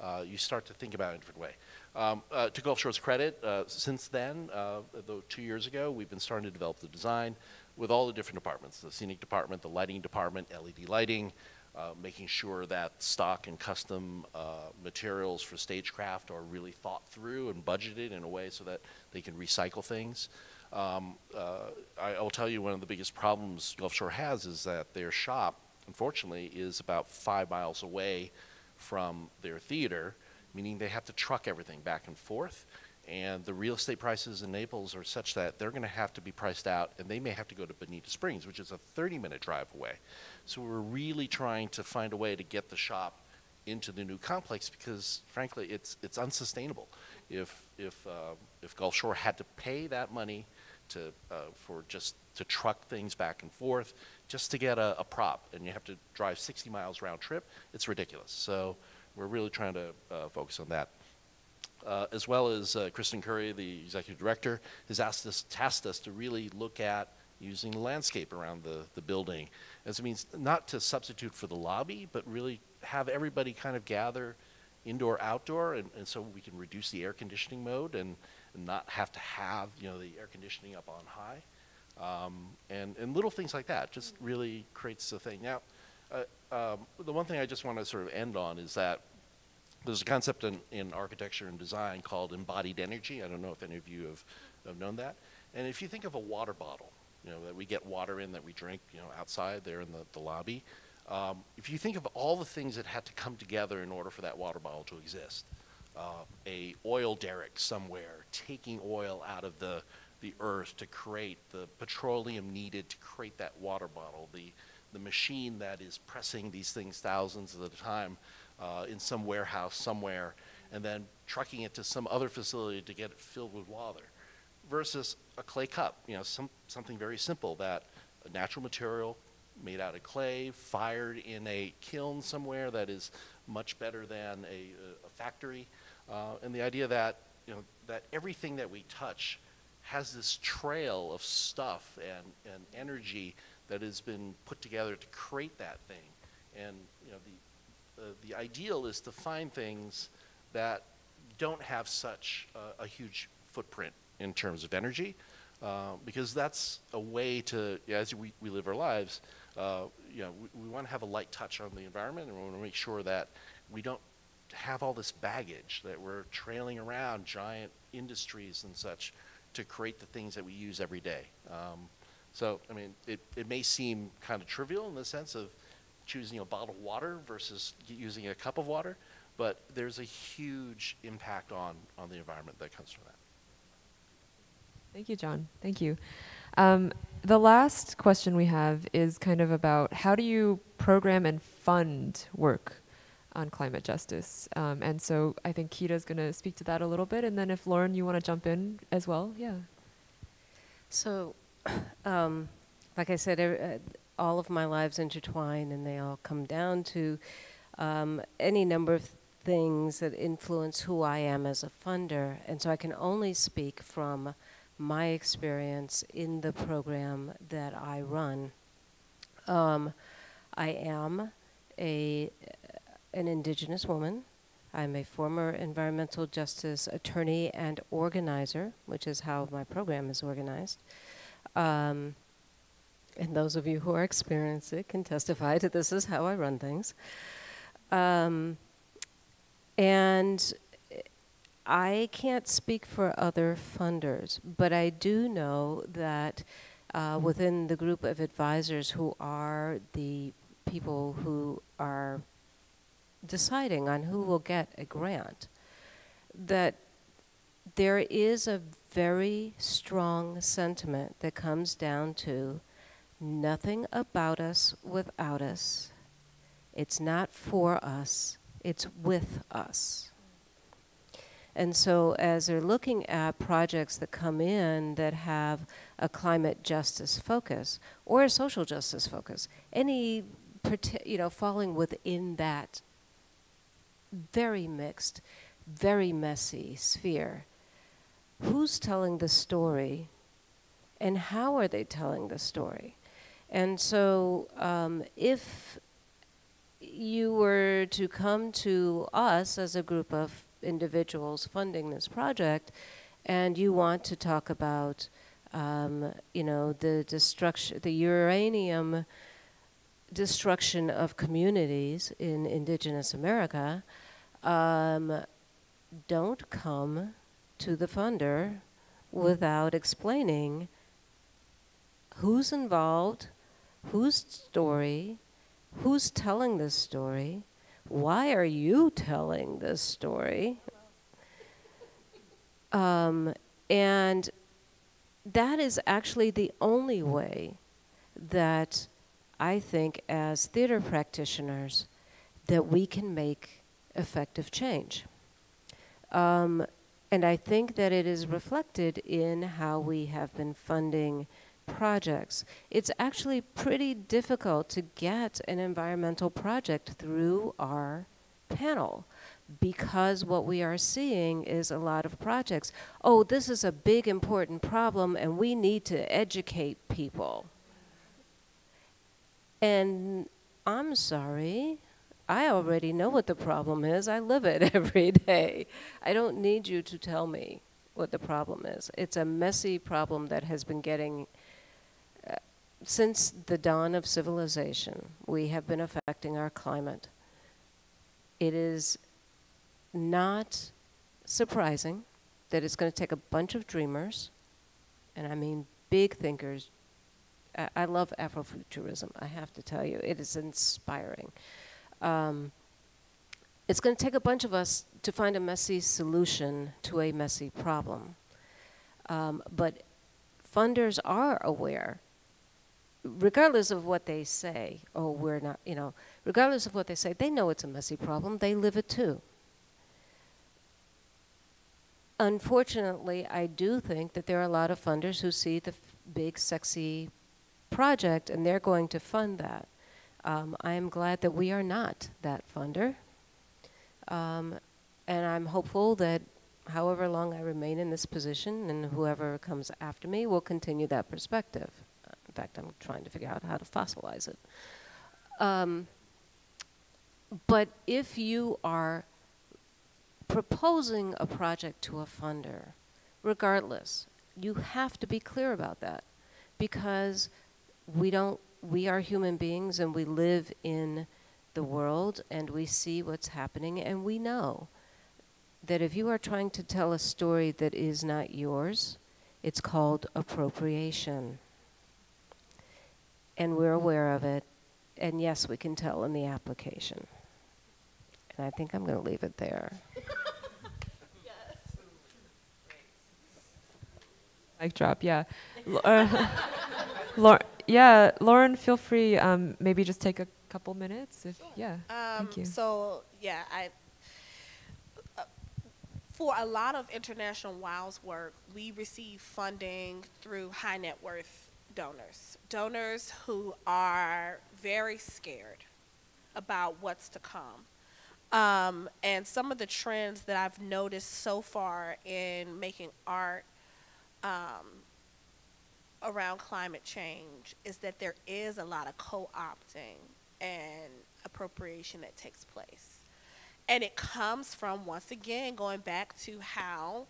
uh, you start to think about it in a different way. Um, uh, to Gulfshore's credit, uh, since then, though two years ago, we've been starting to develop the design with all the different departments, the scenic department, the lighting department, LED lighting, uh, making sure that stock and custom uh, materials for stagecraft are really thought through and budgeted in a way so that they can recycle things. Um, uh, I, I will tell you one of the biggest problems Gulfshore has is that their shop, unfortunately, is about five miles away from their theater, meaning they have to truck everything back and forth. And the real estate prices in Naples are such that they're going to have to be priced out, and they may have to go to Bonita Springs, which is a 30 minute drive away. So we're really trying to find a way to get the shop into the new complex because, frankly, it's, it's unsustainable. If, if, uh, if Gulfshore had to pay that money to, uh, for just to truck things back and forth, just to get a, a prop, and you have to drive 60 miles round trip, it's ridiculous. So we're really trying to uh, focus on that. Uh, as well as uh, Kristen Coury, the executive director, has asked us, tasked us to really look at using the landscape around the, the building. As it means not to substitute for the lobby, but really have everybody kind of gather indoor, outdoor, and, and so we can reduce the air conditioning mode and, and not have to have, you know, the air conditioning up on high. Um, and, and little things like that just really creates a thing. Now, uh, um, the one thing I just want to sort of end on is that there's a concept in, in architecture and design called embodied energy. I don't know if any of you have, have known that. And if you think of a water bottle, you know, that we get water in that we drink, you know, outside there in the, the lobby, um, if you think of all the things that had to come together in order for that water bottle to exist, uh, a oil derrick somewhere taking oil out of the, the earth to create the petroleum needed to create that water bottle, the, the machine that is pressing these things thousands at a time uh, in some warehouse somewhere, and then trucking it to some other facility to get it filled with water, versus a clay cup, you know, some, something very simple that a natural material made out of clay, fired in a kiln somewhere that is much better than a, a factory, uh, and the idea that you know that everything that we touch has this trail of stuff and, and energy that has been put together to create that thing. And you know, the, the ideal is to find things that don't have such uh, a huge footprint in terms of energy, uh, because that's a way to, as we, we live our lives, uh, you know, we, we want to have a light touch on the environment, and we want to make sure that we don't have all this baggage that we're trailing around giant industries and such to create the things that we use every day. Um, so, I mean, it, it may seem kind of trivial in the sense of choosing a bottle of water versus using a cup of water, but there's a huge impact on, on the environment that comes from that. Thank you, John. Thank you. Um, the last question we have is kind of about how do you program and fund work on climate justice? Um, and so I think Quita's going to speak to that a little bit. And then if Lauren, you want to jump in as well, yeah. So, um, like I said, uh, all of my lives intertwine and they all come down to um, any number of things that influence who I am as a funder. And so I can only speak from my experience in the program that I run. Um, I am a an indigenous woman. I'm a former environmental justice attorney and organizer, which is how my program is organized. Um, and those of you who are experienced it can testify that this is how I run things. Um, and I can't speak for other funders, but I do know that uh, within the group of advisors who are the people who are deciding on who will get a grant, that there is a very strong sentiment that comes down to nothing about us without us, It's not for us, it's with us. And so, as they're looking at projects that come in that have a climate justice focus or a social justice focus, any, you know, falling within that very mixed, very messy sphere, who's telling the story and how are they telling the story? And so, um, if you were to come to us as a group of individuals funding this project, and you want to talk about, um, you know, the destruction, the uranium destruction of communities in indigenous America, um, don't come to the funder without explaining who's involved, whose story, who's telling this story, why are you telling this story? Um, and that is actually the only way that I think, as theater practitioners, that we can make effective change. Um, and I think that it is reflected in how we have been funding projects. It's actually pretty difficult to get an environmental project through our panel because what we are seeing is a lot of projects. Oh, this is a big important problem and we need to educate people. And I'm sorry, I already know what the problem is. I live it every day. I don't need you to tell me what the problem is. It's a messy problem that has been getting since the dawn of civilization, we have been affecting our climate. It is not surprising that it's going to take a bunch of dreamers, and I mean big thinkers. I, I love Afrofuturism, I have to tell you. It is inspiring. Um, it's going to take a bunch of us to find a messy solution to a messy problem. Um, but funders are aware regardless of what they say, oh, we're not, you know, regardless of what they say, they know it's a messy problem. They live it too. Unfortunately, I do think that there are a lot of funders who see the big, sexy project and they're going to fund that. Um, I am glad that we are not that funder. Um, and I'm hopeful that however long I remain in this position and whoever comes after me will continue that perspective fact, I'm trying to figure out how to fossilize it. Um, but if you are proposing a project to a funder, regardless, you have to be clear about that because we don't we are human beings and we live in the world and we see what's happening and we know that if you are trying to tell a story that is not yours, it's called appropriation and we're aware of it. And yes, we can tell in the application. And I think I'm going to leave it there. Mic drop, yeah. uh, Lauren, yeah, Lauren, feel free. Um, maybe just take a couple minutes. If yeah, Um, thank you. So yeah, I. Uh, for a lot of international WOWS work, we receive funding through high net worth donors donors who are very scared about what's to come. Um, and some of the trends that I've noticed so far in making art um, around climate change is that there is a lot of co opting and appropriation that takes place. And it comes from, once again, going back to how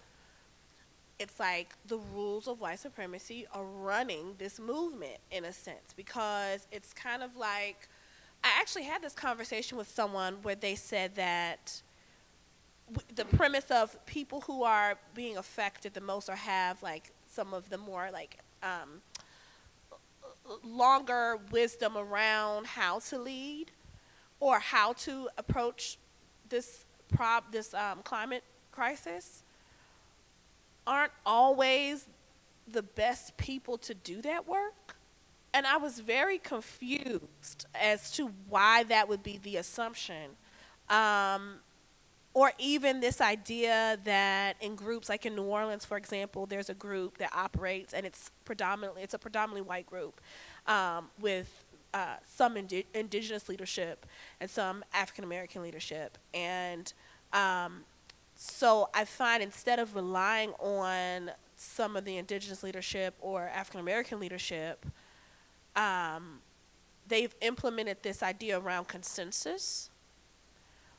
it's like the rules of white supremacy are running this movement in a sense because it's kind of like I actually had this conversation with someone where they said that the premise of people who are being affected the most or have like some of the more like um, longer wisdom around how to lead or how to approach this prob this um, climate crisis aren't always the best people to do that work. and I was very confused as to why that would be the assumption. Um, or even this idea that in groups like in New Orleans, for example, there's a group that operates and it's predominantly it's a predominantly white group um, with uh, some indi- indigenous leadership and some African American leadership, and um, so I find instead of relying on some of the indigenous leadership or African American leadership, um, they've implemented this idea around consensus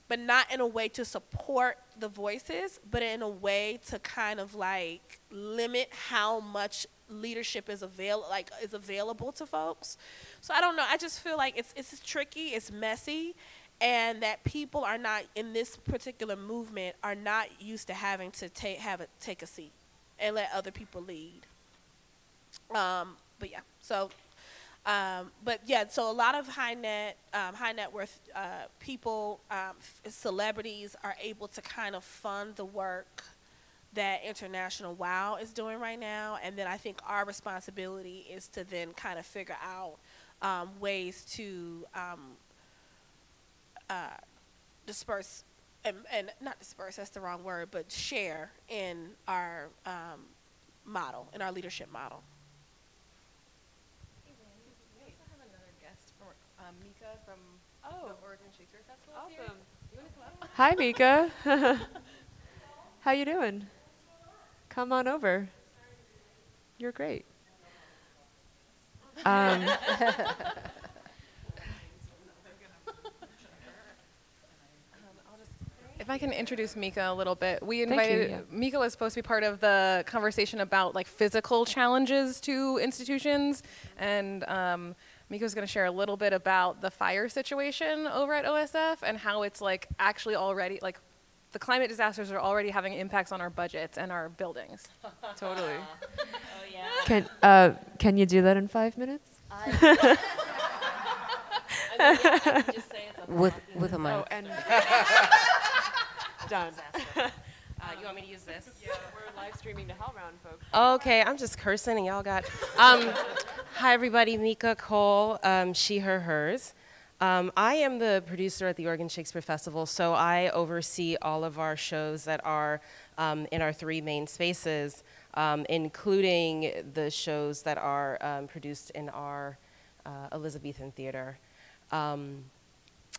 but not in a way to support the voices, but in a way to kind of like limit how much leadership is avail like is available to folks. So I don't know. I just feel like it's it's tricky, it's messy, and that people are not in this particular movement are not used to having to take have a take a seat and let other people lead. Um, but yeah, so um, but yeah, so a lot of high net, um, high net worth uh, people, um, celebrities are able to kind of fund the work that International WOW is doing right now, and then I think our responsibility is to then kind of figure out um, ways to um, uh, disperse and, and not disperse that's the wrong word, but share in our um, model, in our leadership model. Hi, Mika. How you doing? Come on over. You're great. Um, If I can introduce Mika a little bit, we Thank you, invited yeah. Mika was supposed to be part of the conversation about like physical challenges to institutions, and um, Mika's going to share a little bit about the fire situation over at OSF and how it's like actually already like the climate disasters are already having impacts on our budgets and our buildings. totally. Oh yeah. Can uh, can you do that in five minutes? With with a mic. Oh, and done. Uh, you want me to use this? Yeah, we're live streaming to HowlRound, folks. Okay, I'm just cursing and y'all got. Um, hi, everybody. Mika Cole, um, she, her, hers. Um, I am the producer at the Oregon Shakespeare Festival, so I oversee all of our shows that are um, in our three main spaces, um, including the shows that are um, produced in our uh, Elizabethan theater.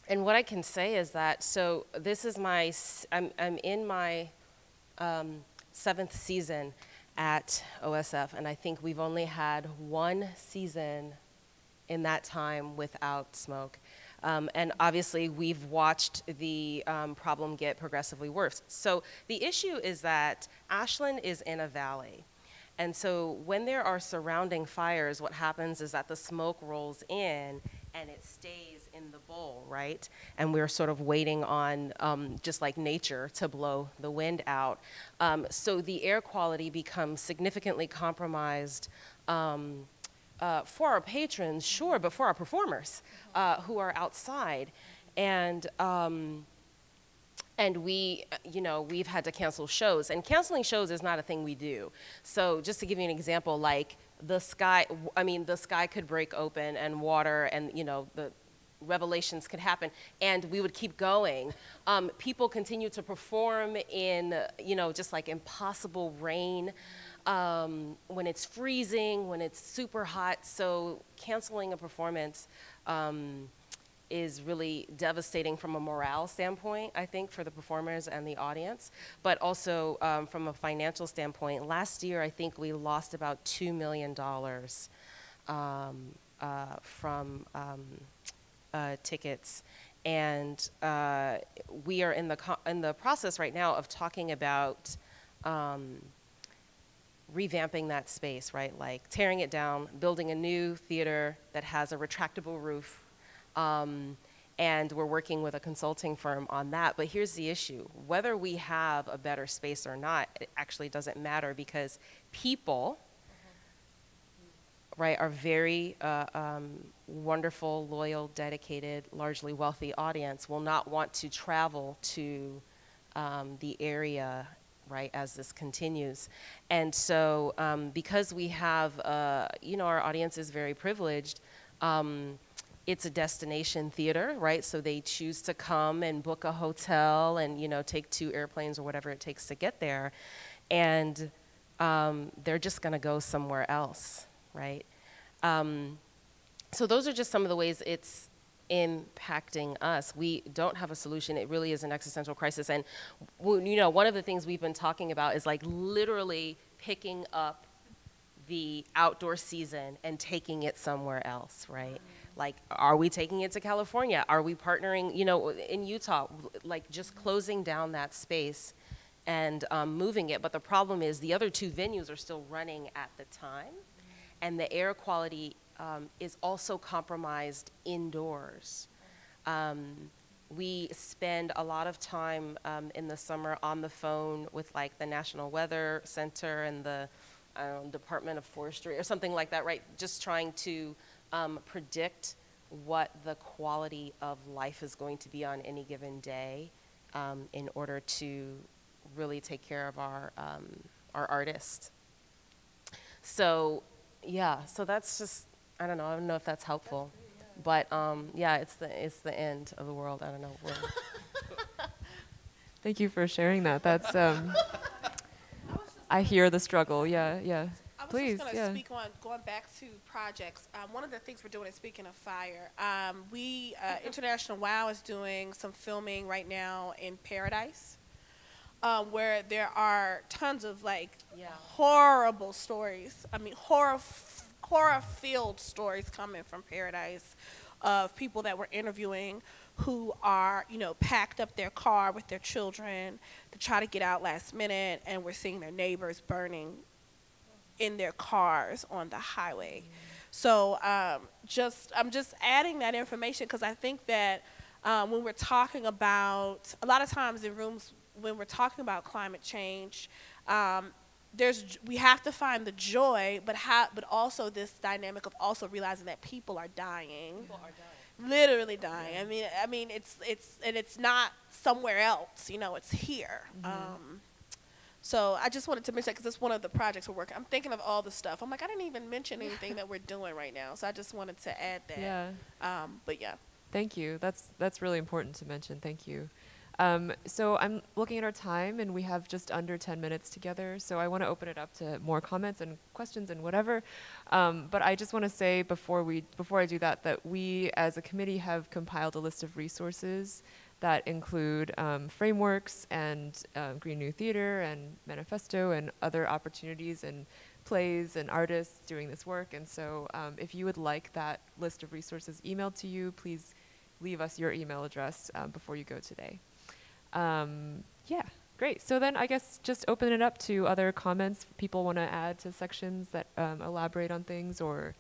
And what I can say is that, so this is my, I'm, I'm in my um, seventh season at OSF, and I think we've only had one season in that time without smoke. Um, and obviously, we've watched the um, problem get progressively worse. So the issue is that Ashland is in a valley. And so when there are surrounding fires, what happens is that the smoke rolls in and it stays in the bowl, right? And we're sort of waiting on um, just like nature to blow the wind out. Um, so the air quality becomes significantly compromised. Um, uh, for our patrons, sure, but for our performers uh, who are outside. And um, and we, you know, we've had to cancel shows. And canceling shows is not a thing we do. So just to give you an example, like the sky, i mean, the sky could break open and water and, you know, the revelations could happen and we would keep going. Um, people continue to perform in, you know, just like impossible rain. Um, when it's freezing, when it's super hot, so canceling a performance um, is really devastating from a morale standpoint, I think, for the performers and the audience, but also um, from a financial standpoint. Last year, I think we lost about $2 million um, uh, from um, uh, tickets. And uh, we are in the, in the process right now of talking about um, revamping that space, right? Like tearing it down, building a new theater that has a retractable roof. Um, and we're working with a consulting firm on that. But here's the issue whether we have a better space or not, it actually doesn't matter because people, right, are very uh, um, wonderful, loyal, dedicated, largely wealthy audience will not want to travel to um, the area right, as this continues. And so, um, because we have, uh, you know, our audience is very privileged, um, it's a destination theater, right? So they choose to come and book a hotel and, you know, take two airplanes or whatever it takes to get there. And um, they're just going to go somewhere else, right? Um, so those are just some of the ways it's impacting us. We don't have a solution. It really is an existential crisis. And you know, one of the things we've been talking about is like literally picking up the outdoor season and taking it somewhere else, right? Like, are we taking it to California? Are we partnering, you know, in Utah, like just closing down that space and um, moving it? But the problem is the other two venues are still running at the time, and the air quality um, is also compromised indoors. Um, we spend a lot of time um, in the summer on the phone with like the National Weather Center and the Department of Forestry or something like that, right? Just trying to um, predict what the quality of life is going to be on any given day um, in order to really take care of our, um, our artists. So yeah, so that's just I don't know. I don't know if that's helpful, but um, yeah, it's the it's the end of the world. I don't know. Thank you for sharing that. That's um, I hear the struggle. Yeah, yeah. I was Please, just going to yeah. speak on going back to projects. Um, one of the things we're doing is speaking of fire. Um, we uh, International Wow is doing some filming right now in Paradise, um, where there are tons of like Yeah. horrible stories. I mean, horror horror filled stories coming from Paradise of people that we're interviewing who are, you know, packed up their car with their children to try to get out last minute, and we're seeing their neighbors burning in their cars on the highway. So um, just I'm just adding that information because I think that um, when we're talking about a lot of times in rooms when we're talking about climate change, um, there's we have to find the joy, but how but also this dynamic of also realizing that people are dying, literally dying. I mean, I mean it's it's and it's not somewhere else. You know, it's here. Um, so I just wanted to mention that because it's one of the projects we're working. I'm thinking of all the stuff. I'm like, I didn't even mention anything that we're doing right now. So I just wanted to add that. Yeah. Um, but yeah. Thank you. That's that's really important to mention. Thank you. Um, so I'm looking at our time, and we have just under 10 minutes together. So I want to open it up to more comments and questions and whatever. Um, but I just want to say before we before I do that that we as a committee have compiled a list of resources that include um, frameworks and um, Green New Theater and Manifesto and other opportunities and plays and artists doing this work. And so um, if you would like that list of resources emailed to you, please leave us your email address um, before you go today. Um, yeah, great. So then I guess just open it up to other comments people want to add to sections that um, elaborate on things or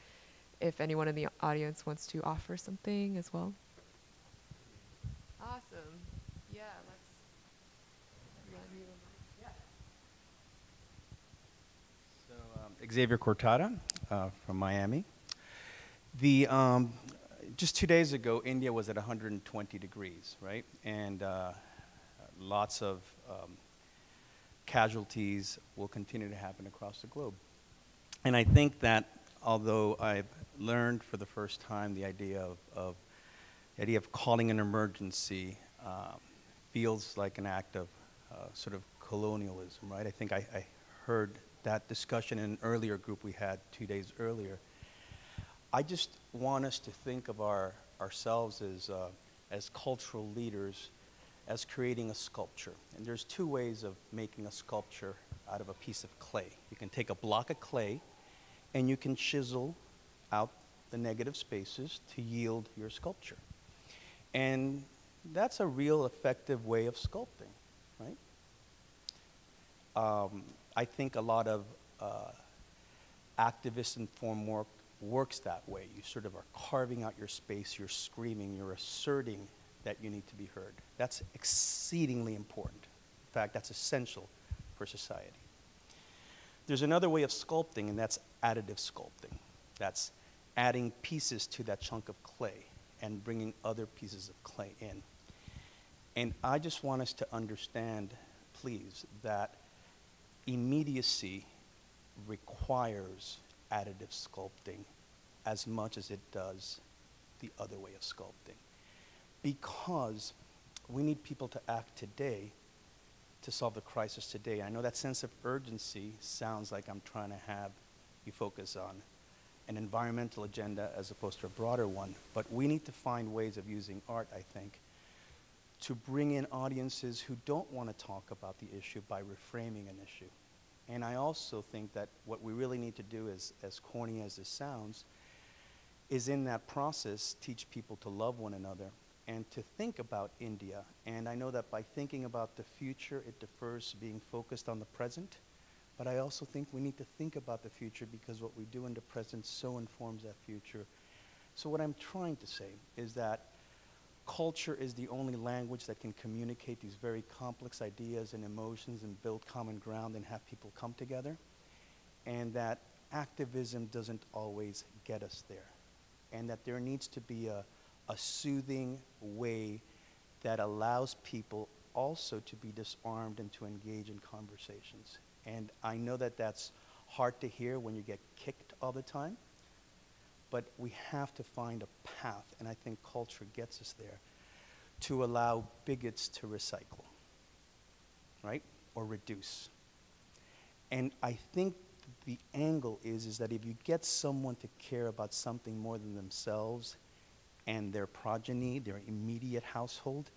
if anyone in the audience wants to offer something as well. Awesome. Yeah, let's. So, um, Xavier Cortada uh, from Miami. The um, just two days ago, India was at 120 degrees, right? And uh, lots of um, casualties will continue to happen across the globe. And I think that although I've learned for the first time the idea of, of the idea of calling an emergency um, feels like an act of uh, sort of colonialism, right? I think I, I heard that discussion in an earlier group we had two days earlier. I just want us to think of our, ourselves as, uh, as cultural leaders as creating a sculpture. And there's two ways of making a sculpture out of a piece of clay. You can take a block of clay and you can chisel out the negative spaces to yield your sculpture. And that's a real effective way of sculpting, right? Um, I think a lot of uh, activist informed work works that way. You sort of are carving out your space, you're screaming, you're asserting that you need to be heard. That's exceedingly important. In fact, that's essential for society. There's another way of sculpting, and that's additive sculpting. That's adding pieces to that chunk of clay and bringing other pieces of clay in. And I just want us to understand, please, that immediacy requires additive sculpting as much as it does the other way of sculpting. Because we need people to act today to solve the crisis today. I know that sense of urgency sounds like I'm trying to have you focus on an environmental agenda as opposed to a broader one, but we need to find ways of using art, I think, to bring in audiences who don't want to talk about the issue by reframing an issue. And I also think that what we really need to do is, as corny as this sounds, is in that process teach people to love one another and to think about India. And I know that by thinking about the future, it defers being focused on the present. But I also think we need to think about the future because what we do in the present so informs that future. So what I'm trying to say is that culture is the only language that can communicate these very complex ideas and emotions and build common ground and have people come together. And that activism doesn't always get us there. And that there needs to be a, a soothing way that allows people also to be disarmed and to engage in conversations. And I know that that's hard to hear when you get kicked all the time, but we have to find a path, and I think culture gets us there, to allow bigots to recycle, right? Or reduce. And I think the angle is, is that if you get someone to care about something more than themselves and their progeny, their immediate household,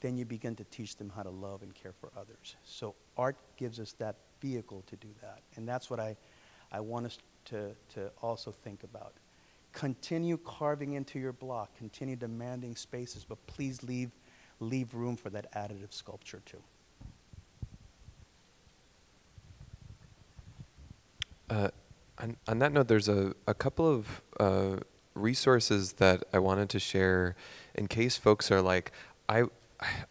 then you begin to teach them how to love and care for others. So art gives us that vehicle to do that. And that's what I, I want us to, to also think about. Continue carving into your block, continue demanding spaces, but please leave, leave room for that additive sculpture too. Uh, on, on that note, there's a, a couple of uh, resources that I wanted to share in case folks are like, I,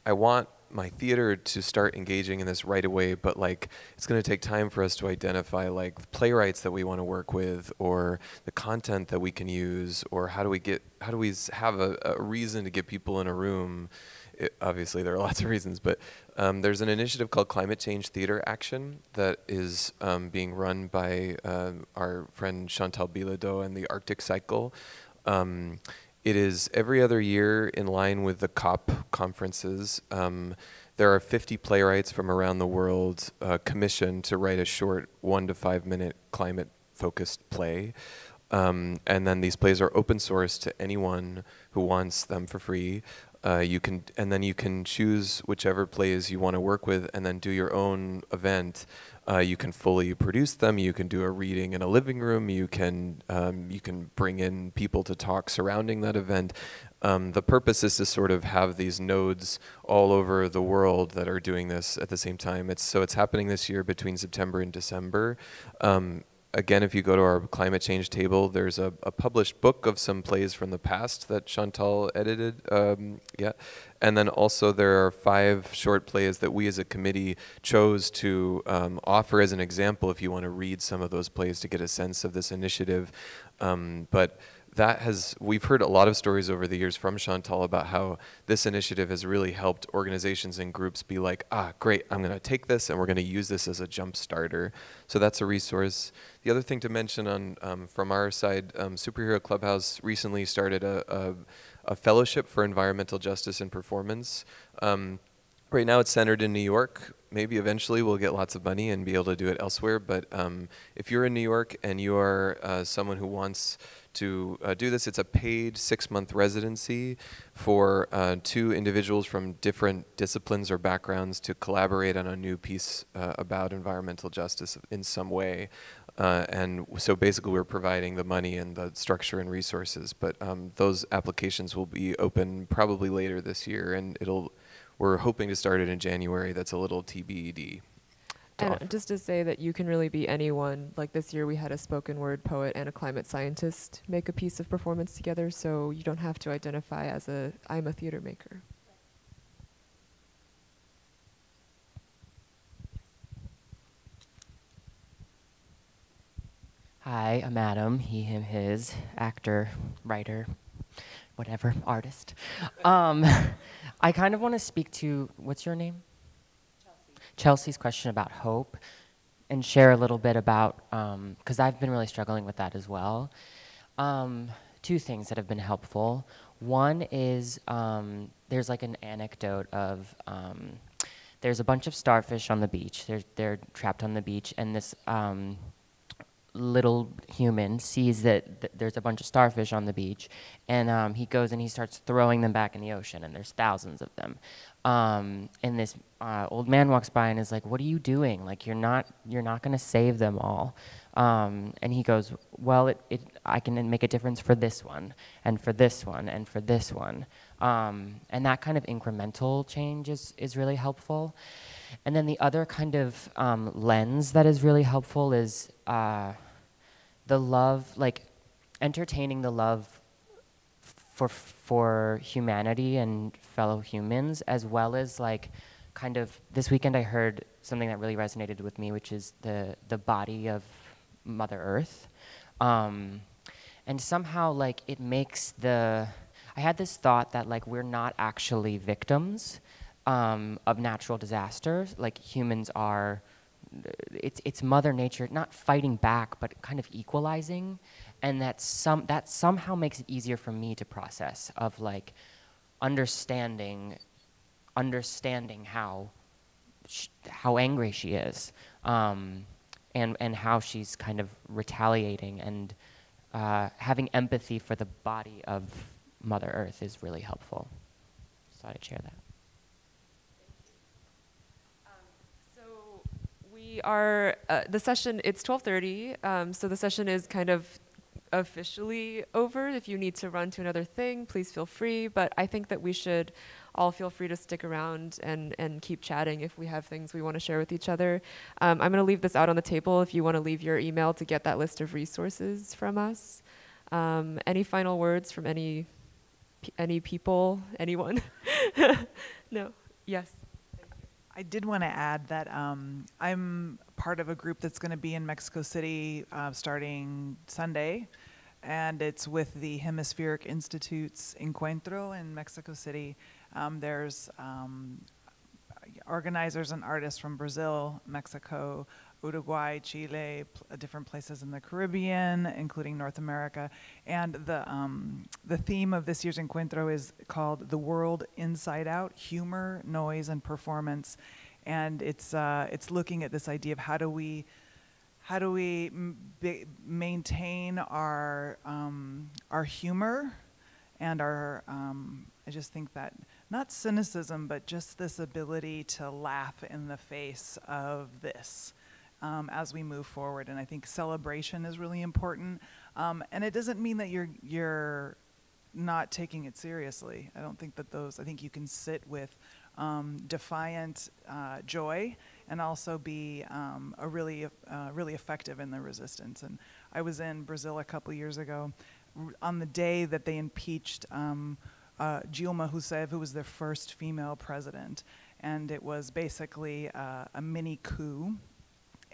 I want my theater to start engaging in this right away, but like it's going to take time for us to identify like playwrights that we want to work with, or the content that we can use, or how do we get how do we have a, a reason to get people in a room. It, obviously, there are lots of reasons, but um, there's an initiative called Climate Change Theater Action that is um, being run by uh, our friend Chantal Bilodeau and the Arctic Cycle. Um, it is every other year in line with the COP conferences. Um, there are 50 playwrights from around the world uh, commissioned to write a short one to five minute climate focused play. Um, and then these plays are open source to anyone who wants them for free. Uh, you can, and then you can choose whichever plays you want to work with, and then do your own event. Uh, you can fully produce them. You can do a reading in a living room. You can um, you can bring in people to talk surrounding that event. Um, the purpose is to sort of have these nodes all over the world that are doing this at the same time. It's so it's happening this year between September and December. Um, again, if you go to our climate change table, there's a, a, published book of some plays from the past that Chantal edited. Um, yeah. And then also there are five short plays that we as a committee chose to um, offer as an example if you want to read some of those plays to get a sense of this initiative. Um, but that has, we've heard a lot of stories over the years from Chantal about how this initiative has really helped organizations and groups be like, ah, great, I'm going to take this and we're going to use this as a jump starter. So that's a resource. The other thing to mention on um, from our side, um, Superhero Clubhouse recently started a, a, a, fellowship for environmental justice and performance. Um, right now it's centered in New York. Maybe eventually we'll get lots of money and be able to do it elsewhere. But um, if you're in New York and you are uh, someone who wants to uh, do this. It's a paid six-month residency for uh, two individuals from different disciplines or backgrounds to collaborate on a new piece uh, about environmental justice in some way. Uh, and so basically we're providing the money and the structure and resources, but um, those applications will be open probably later this year and it'll, we're hoping to start it in January. That's a little TBD and offer. just to say that you can really be anyone. Like this year, we had a spoken word poet and a climate scientist make a piece of performance together, so you don't have to identify as a I'm a theater maker. Hi, I'm Adam. He, him, his, actor, writer, whatever, artist. Um, I kind of want to speak to what's your name? Chelsea's question about hope. and share a little bit about, because I've been really struggling with that as well. Um, two things that have been helpful. One is um, there's like an anecdote of um, there's a bunch of starfish on the beach. They're, they're trapped on the beach, and this um, little human sees that th- there's a bunch of starfish on the beach, and um, he goes and he starts throwing them back in the ocean, and there's thousands of them. Um, and this uh, old man walks by and is like, "What are you doing? Like, you're not you're not going to save them all." Um, and he goes, "Well, it, it I can make a difference for this one, and for this one, and for this one." Um, and that kind of incremental change is is really helpful. And then the other kind of um, lens that is really helpful is uh, the love, like entertaining the love for for humanity and fellow humans, as well as like kind of this weekend I heard something that really resonated with me, which is the the body of Mother Earth, um, and somehow like it makes the I had this thought that like we're not actually victims um, of natural disasters, like humans are it's it's mother nature not fighting back but kind of equalizing and that some that somehow makes it easier for me to process of like understanding understanding how how angry she is um, and and how she's kind of retaliating and uh, having empathy for the body of mother earth is really helpful. So i'd share that. So we are uh, the session it's 12.30 um, so the session is kind of officially over. If you need to run to another thing please feel free. But i think that we should all feel free to stick around and, and keep chatting if we have things we want to share with each other. Um, i'm going to leave this out on the table if you want to leave your email to get that list of resources from us. Um, any final words from any any people? Anyone? No? Yes? I did want to add that um, I'm part of a group that's going to be in Mexico City uh, starting Sunday, and it's with the Hemispheric Institute's Encuentro in Mexico City. Um, there's um, organizers and artists from Brazil, Mexico, Uruguay, Chile, uh, different places in the Caribbean, including North America. And the, um, the theme of this year's Encuentro is called The World Inside Out Humor, Noise, and Performance. And it's, uh, it's looking at this idea of how do we how do we maintain our um, our humor and our um, I just think that not cynicism but just this ability to laugh in the face of this um, as we move forward. And I think celebration is really important. Um, and it doesn't mean that you're you're not taking it seriously. I don't think that those. I think you can sit with um, defiant uh, joy and also be um, a really uh, really effective in the resistance. And I was in Brazil a couple years ago on the day that they impeached. Um, uh, Dilma Rousseff, who was their first female president, and it was basically uh, a mini coup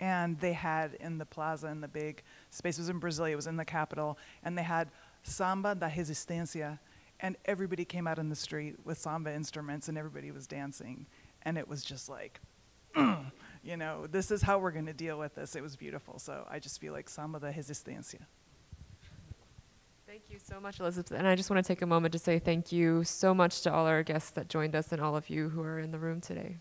and they had in the plaza in the big space was in Brazil, it was in the capital, and they had samba da resistência, and everybody came out in the street with samba instruments, and everybody was dancing, and it was just like, you know, this is how we're going to deal with this. It was beautiful, so I just feel like samba da resistência. Thank you so much, Elizabeth. And I just want to take a moment to say thank you so much to all our guests that joined us and all of you who are in the room today.